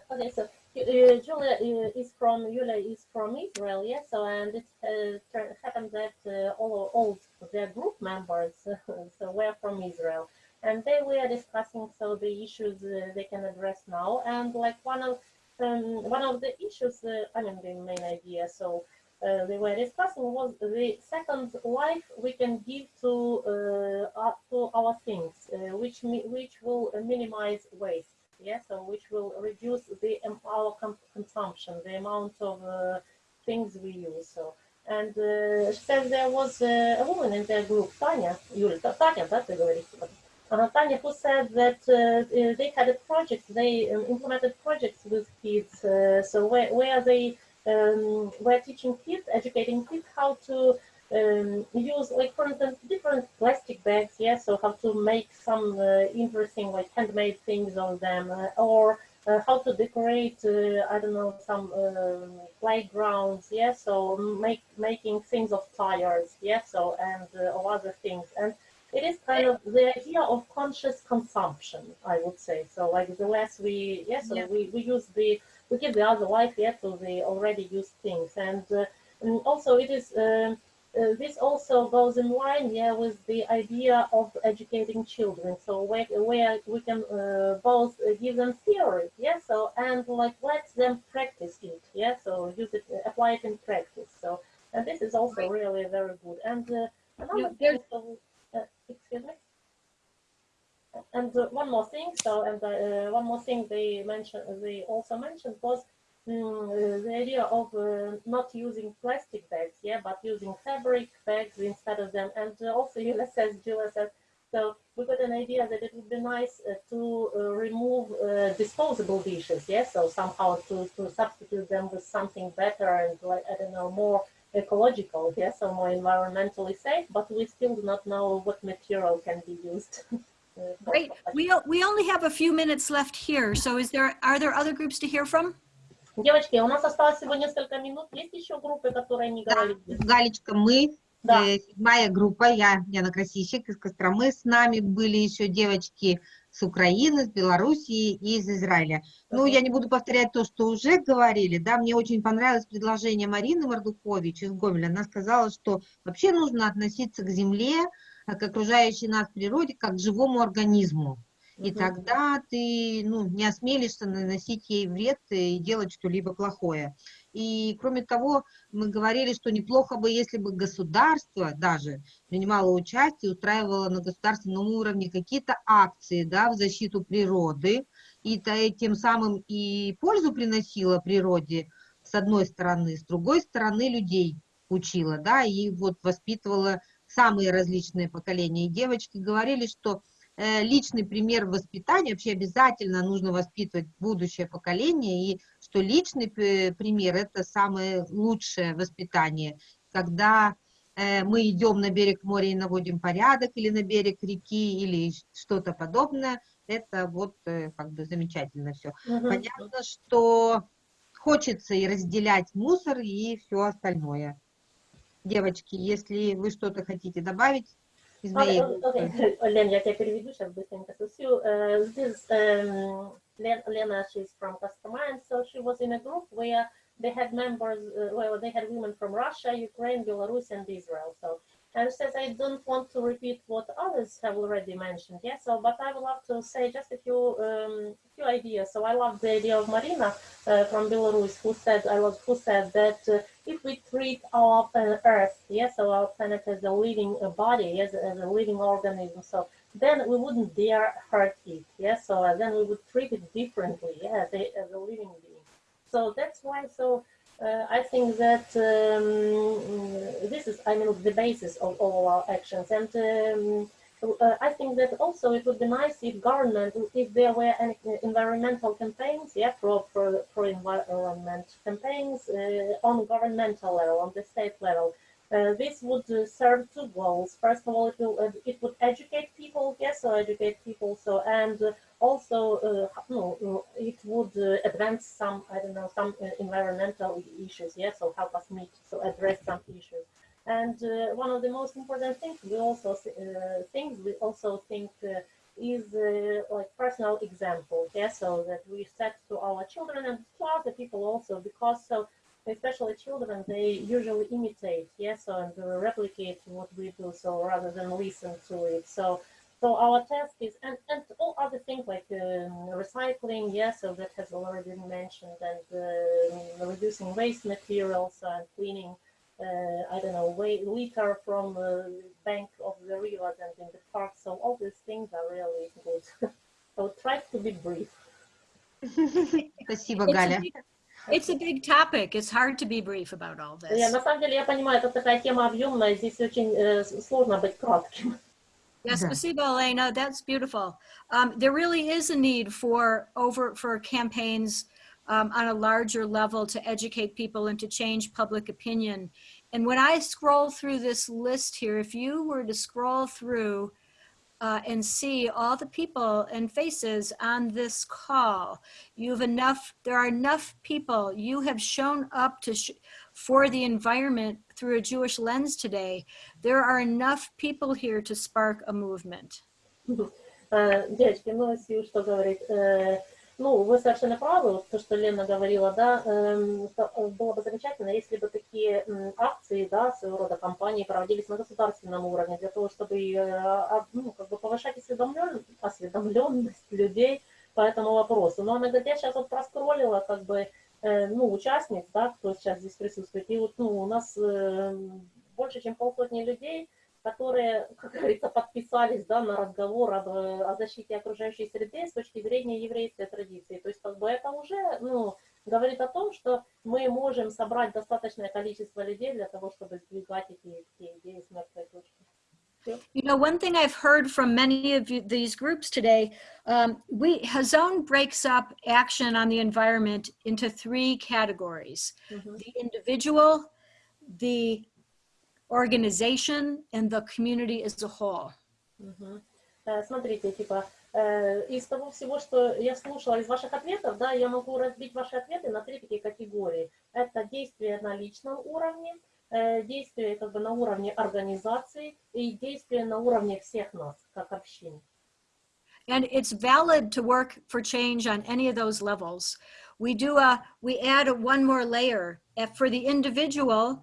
Julia uh, is from Yulia is from Israel, yes. So and it uh, happened that uh, all all their group members so were from Israel, and they were discussing so the issues uh, they can address now, and like one of um, one of the issues, uh, I mean the main idea, so. Uh, they were discussing was the second life we can give to uh, uh, to our things, uh, which which will minimize waste yeah, so which will reduce the um, our com- consumption, the amount of uh, things we use. So, and uh, she says there was uh, a woman in their group, Tanya, Юля, Та- Таня, да, ты говоришь? Uh, Tanya, who said that uh, uh, they had a project, they um, implemented projects with kids, uh, so where, where they um, were teaching kids, educating kids how to um, use like for instance different plastic bags yeah so how to make some uh, interesting like handmade things on them uh, or uh, how to decorate uh, i don't know some um, playgrounds yeah so make making things of tires yeah so and uh, or other things. And it is kind of the idea of conscious consumption i would say. So like the less we yeah so Yeah. we, we use the we give the other life yeah to the already used things. And, uh, and also it is um, uh, this also goes in line yeah with the idea of educating children. So where, where we can uh, both give them theory yeah so and like let them practice it yeah so use it uh, apply it in practice. So and this is also really very good. And uh, another Yeah, uh, excuse me? And uh, one more thing so and uh, one more thing they mentioned they also mentioned was uh, the idea of uh, not using plastic bags, yeah, but using fabric bags instead of them. And uh, also, Julia says, Julia says, so we got an idea that it would be nice uh, to uh, remove uh, disposable dishes, yeah, so somehow to, to substitute them with something better and like I don't know more ecological, yeah, so more environmentally safe. But we still do not know what material can be used. uh, Great. We, we only have a few minutes left here. So is there, are there other groups to hear from? Девочки, у нас осталось всего несколько минут. Есть еще группы, которые не Да, говорили? Галечка, мы, Да. э, седьмая группа, я, Яна Красильщик из Костромы, с нами были еще девочки с Украины, с Белоруссии и из Израиля. Ну, я не буду повторять то, что уже говорили, да, мне очень понравилось предложение Марины Мордукович из Гомеля. Она сказала, что вообще нужно относиться к земле, а, к окружающей нас природе, как к живому организму. И тогда ты ну, не осмелишься наносить ей вред и делать что-либо плохое. И кроме того, мы говорили, что неплохо бы, если бы государство даже принимало участие, устраивало на государственном уровне какие-то акции да, в защиту природы, и тем самым и пользу приносило природе, с одной стороны, с другой стороны людей учила, да, и вот воспитывала самые различные поколения. И девочки говорили, что личный пример воспитания, вообще обязательно нужно воспитывать будущее поколение, и что личный пример – это самое лучшее воспитание, когда э, мы идем на берег моря и наводим порядок, или на берег реки, или что-то подобное, это вот э, как бы замечательно все. Мгм. Понятно, что хочется и разделять мусор, и все остальное. Девочки, если вы что-то хотите добавить Ah, okay, Lena. Olena, як переведу, сейчас быстренько сосю. Uh, this um, Lena, she's from Kostroma, so she was in a group where they had members, uh, well, they had women from Russia, Ukraine, Belarus, and Israel. So and says, I don't want to repeat what others have already mentioned. Yeah, so, but I would love to say just a few, um, few ideas. So, I love the idea of Marina uh, from Belarus, who said, I love, who said that uh, if we treat our uh, Earth, yes, so our planet as a living uh, body, as, as a living organism, so then we wouldn't dare hurt it, yes, so uh, then we would treat it differently, yeah, as a, as a living being. So that's why, so uh, I think that um, this is, I mean, the basis of all our actions. And um, uh, I think that also it would be nice if government, if there were any environmental campaigns, yeah, pro, pro, pro environment campaigns uh, on governmental level, on the state level. Uh, this would uh, serve two goals. First of all, it will uh, it would educate people, yes, so educate people. So and uh, also, uh, no, it would advance some, I don't know, some environmental issues, yes, so help us meet, so address some issues. And one of the most important things we also things we also think is like personal example, yes, so that we set to our children and to other people also, because so especially children, they usually imitate, yes, and uh, replicate what we do, so rather than listen to it. So, so our task is, and, and all other things like um, recycling, yes, so that has already been mentioned, and uh, reducing waste materials and cleaning, uh, I don't know, wa- litter from the bank of the river and in the park. So all these things are really good. so try to be brief. Спасибо, It's a Галя. big- It's a big topic. It's hard to be brief about all Я, this. на самом деле, я понимаю, это такая тема объемная, здесь очень э, с- сложно быть кратким. Yes, Да. спасибо, Elena. That's beautiful. Um, there really is a need for over for campaigns um, on a larger level to educate people and to change public opinion. And when I scroll through this list here, if you were to scroll through uh, and see all the people and faces on this call, you have enough. There are enough people. You have shown up to sh- for the environment through a Jewish lens today there are enough people here to spark a movement. Э, Девочки, ну, если что говорить, э, Ну, вы совершенно правы, вот то, что Лена говорила, да, эм, э, было бы замечательно, если бы такие акции, да, своего рода кампании проводились на государственном уровне, для того, чтобы э, а, ну, как бы повышать осведомлен- осведомленность людей по этому вопросу. Но она говорит, я сейчас вот проскроллила, как бы, э, ну, участниц, да, кто сейчас здесь присутствует, и вот, ну, у нас э, больше, чем полсотни людей, которые, как говорится, подписались да, на разговор об, э, о защите окружающей среды с точки зрения еврейской традиции. То есть как бы это уже ну, говорит о том, что мы можем собрать достаточное количество людей для того, чтобы сдвигать эти, эти идеи с мертвой точки. You know, one thing I've heard from many of you, these groups today, um, we Hazon breaks up action on the environment into three categories: Мгм. the individual, the organization, and the community as a whole. Мгм. Э, Смотрите, типа, э, из того всего, что я слушала из ваших ответов, да, я могу разбить ваши ответы на три такие категории. Это действия на личном уровне, э, действия как бы на уровне организации и действия на уровне всех нас, как общин. And it's valid to work for change on any of those levels. We do a, we add a one more layer If for the individual,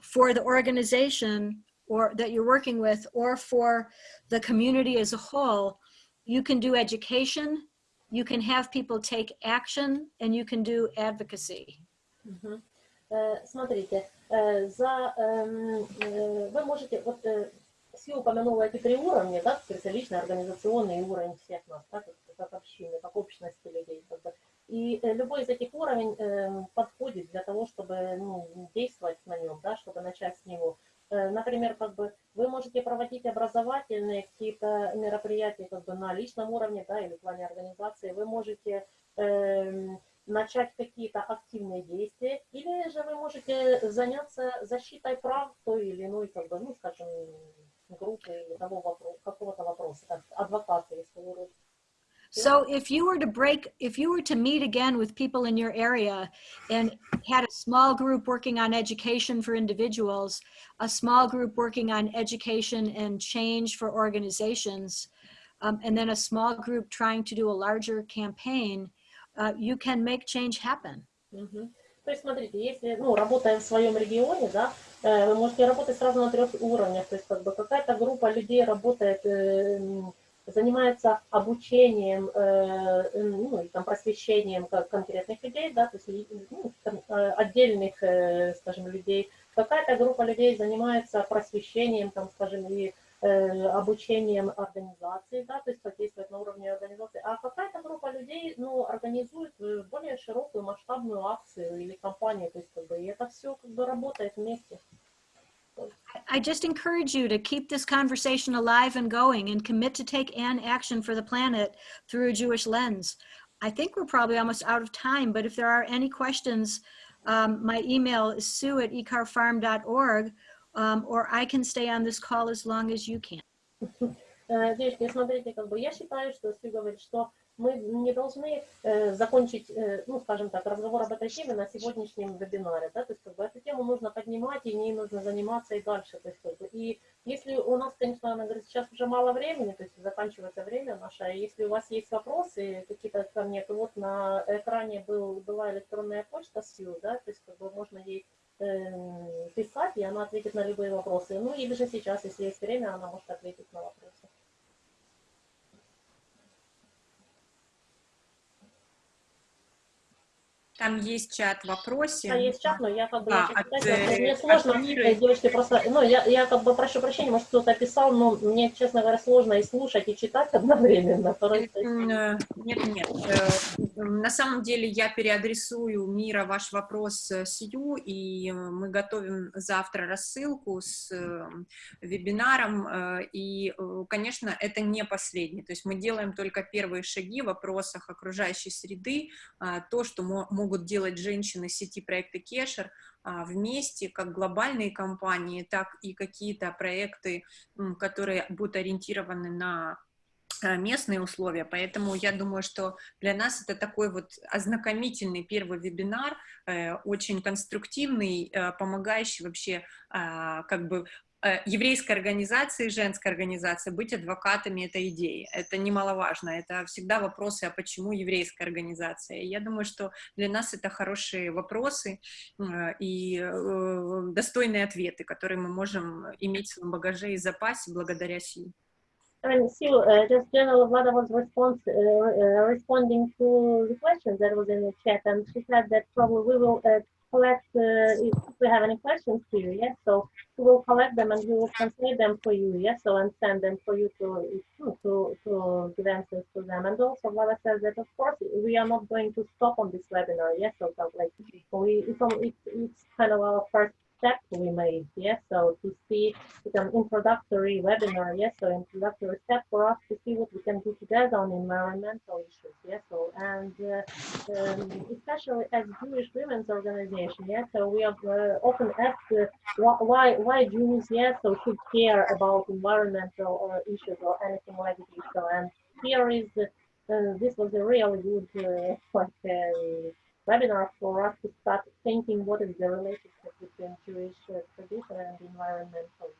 for the organization or that you're working with, or for the community as a whole, you can do education, you can have people take action, and you can do advocacy. Мгм. Э, Смотрите, э, за, эм, э, вы можете, вот э, Си упомянула эти три уровня, да, то есть личный, организационный и уровень всех нас, да, как, как общины, как общности людей. Как бы. И э, любой из этих уровней эм, подходит для того, чтобы ну, действовать на нем, да, чтобы начать с него. Э, Например, как бы вы можете проводить образовательные какие-то мероприятия как бы на личном уровне, да, или в плане организации. Вы можете эм, начать какие-то активные действия, или же вы можете заняться защитой прав той или иной, как бы, ну, скажем, группы или какого-то вопроса, как адвокаты, если вы So if you were to break, if you were to meet again with people in your area and had a small group working on education for individuals, a small group working on education and change for organizations, um, and then a small group trying to do a larger campaign, uh, you can make change happen. Мгм. То есть, смотрите, если, ну, работая в своем регионе, да, э, вы можете работать сразу на трех уровнях. То есть, как бы какая-то группа людей работает, э, м, занимается обучением, э, ну, и там просвещением конкретных людей, да, то есть ну, э, отдельных, э, скажем, людей. Какая-то группа людей занимается просвещением, там, скажем, и э, обучением организации, да, то есть как действовать на уровне организации, а какая-то группа людей, ну, организует э, более широкую масштабную акцию или кампанию, то есть как бы, и это все как бы работает вместе. I just encourage you to keep this conversation alive and going and commit to take an action for the planet through a Jewish lens. I think we're probably almost out of time, but if there are any questions, um, my email is sue at ecarfarm.org, um, or I can stay on this call as long as you can. Э, Девочки, смотрите, как бы я считаю, что Сью говорит, что мы не должны э, закончить, э, ну, скажем так, разговор об этой теме на сегодняшнем вебинаре, да, то есть как бы эту тему нужно поднимать, и ней нужно заниматься и дальше, то есть как бы, и если у нас, конечно, она говорит, сейчас уже мало времени, то есть заканчивается время наше, а если у вас есть вопросы какие-то ко мне, то вот на экране был, была электронная почта Сью, да, то есть как бы можно ей э, писать, и она ответит на любые вопросы. Ну или же сейчас, если есть время, она может ответить на вопросы. Там есть чат в вопросе. Да, есть чат, но я как бы начать от, читать, э, мне от сложно, э, девочки, просто, ну, я, я как бы прошу прощения, может, кто-то писал, но мне, честно говоря, сложно и слушать, и читать одновременно. Порой, то есть, М, э, Нет, нет. э, На самом деле я переадресую Мира ваш вопрос э, Сью, и мы готовим завтра рассылку с вебинаром, и, конечно, это не последний. То есть мы делаем только первые шаги в вопросах окружающей среды, а, то, что мо- могут делать женщины сети проекта Кешер а, вместе, как глобальные компании, так и какие-то проекты, которые будут ориентированы на э, местные условия, поэтому я думаю, что для нас это такой вот ознакомительный первый вебинар, э, очень конструктивный, э, помогающий вообще а, как бы еврейской организации, женской организации быть адвокатами этой идеи. Это немаловажно, это всегда вопросы, а почему еврейская организация. Я думаю, что для нас это хорошие вопросы э, и э, достойные ответы, которые мы можем иметь в своем багаже и запасе благодаря сил. And Sue, uh, just General Vlada was response, uh, uh, responding to the questions that was in the chat, and she said that probably we will uh, collect, if we have any questions here, yes, so we will collect them and we will translate them for you, yes, so and send them for you to, to, to give answers to them. And also Vlada says that of course we are not going to stop on this webinar, yes, so like we, it's, it's, it's kind of our first step we made, yes, so to see it's an introductory webinar, yes, so introductory step for us to see what we can do together on environmental issues, yes, so and uh, um, especially as Jewish women's organization, yes, so we have uh, often asked uh, why why Jews, yes, so should care about environmental uh, issues or anything like this, so and here is uh, this was a really good uh, like webinar for us to start thinking what is the relationship between Jewish uh, tradition and environmental,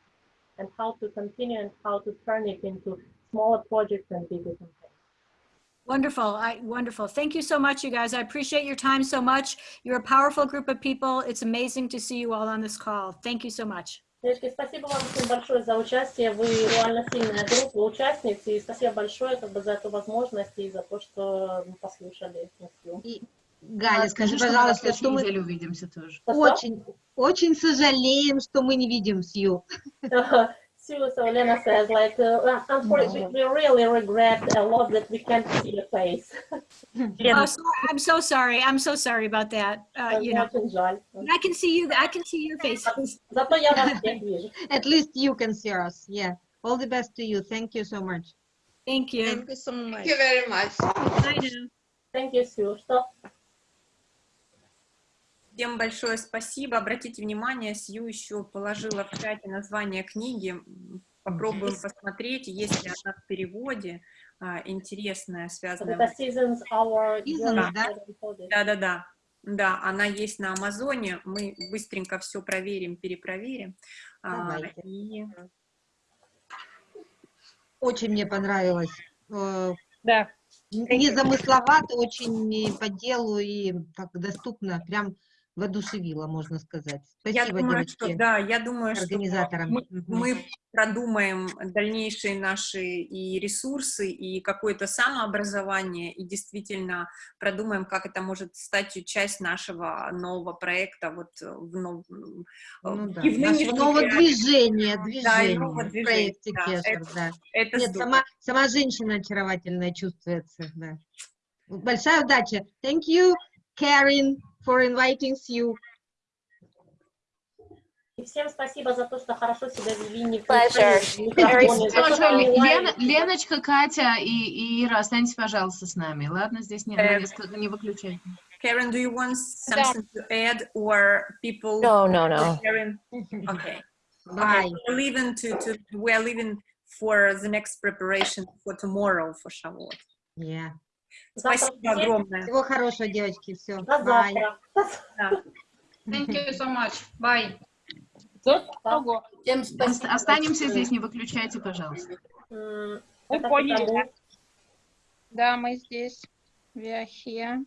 and how to continue and how to turn it into smaller projects and bigger campaigns. Wonderful, I, wonderful. Thank you so much, you guys. I appreciate your time so much. You're a powerful group of people. It's amazing to see you all on this call. Thank you so much. Девочки, спасибо вам всем большое за участие. Вы реально сильная группа участниц, и спасибо большое как бы, за эту возможность и за то, что послушали. И, Галя, А, скажи, что на пожалуйста, следующей что мы неделе увидимся тоже. очень, очень сожалеем, что мы не видим Сью. Sue, so Lena says, like, uh, unfortunately, we really regret a lot that we can't see your face. Oh, so- I'm so sorry. I'm so sorry about that. Uh, you know, Очень жаль. I can see you, I can see your faces. Зато я вас всех вижу. At least you can see us. Yeah. All the best to you. Thank you so much. Thank you. Thank you so much. Thank you very much. Bye now. Thank you, Sue. Что? Всем большое спасибо. Обратите внимание, Сью еще положила в чате название книги. Попробуем посмотреть, есть ли она в переводе а, интересная, связанная... Это Seasons Our Seasons, да? Да-да-да. Да, она есть на Амазоне. Мы быстренько все проверим, перепроверим. А, и Очень мне понравилось. Э, Да. Незамысловато, очень по делу и так доступно. Прям воодушевило, можно сказать. я Спасибо, думаю, девочки, что, да, я думаю, что организаторам. мы, Мгм. мы продумаем дальнейшие наши и ресурсы, и какое-то самообразование, и действительно продумаем, как это может стать часть нашего нового проекта вот в, нов- Ну в да, нашего нового реалиях. движения, Да, и движения нового движения, проекте да, Кешер, это- да. Это Нет, здорово. сама, сама женщина очаровательная чувствуется, да. Большая удача. Thank you, Karen, for inviting you. И всем спасибо за то, что хорошо себя вели, не Pleasure. включали микрофоны, за то, Тоже что они Лена- лайки. Леночка, Катя и, и Ира, останьтесь, пожалуйста, с нами. Ладно, здесь не, Э, несколько- не выключайте. Karen, do you want something to add or people? No, no, no. Karen? Okay. Bye. Okay, we're leaving to, to, we're leaving for the next preparation for tomorrow for Shavuot. Yeah. Спасибо Завтра огромное. Всего хорошего, девочки. Все. До завтра. Да. Thank you so much. Bye. Всем спасибо. Останемся здесь, не выключайте, пожалуйста. М, Вы это поняли? Да, мы здесь. We are here.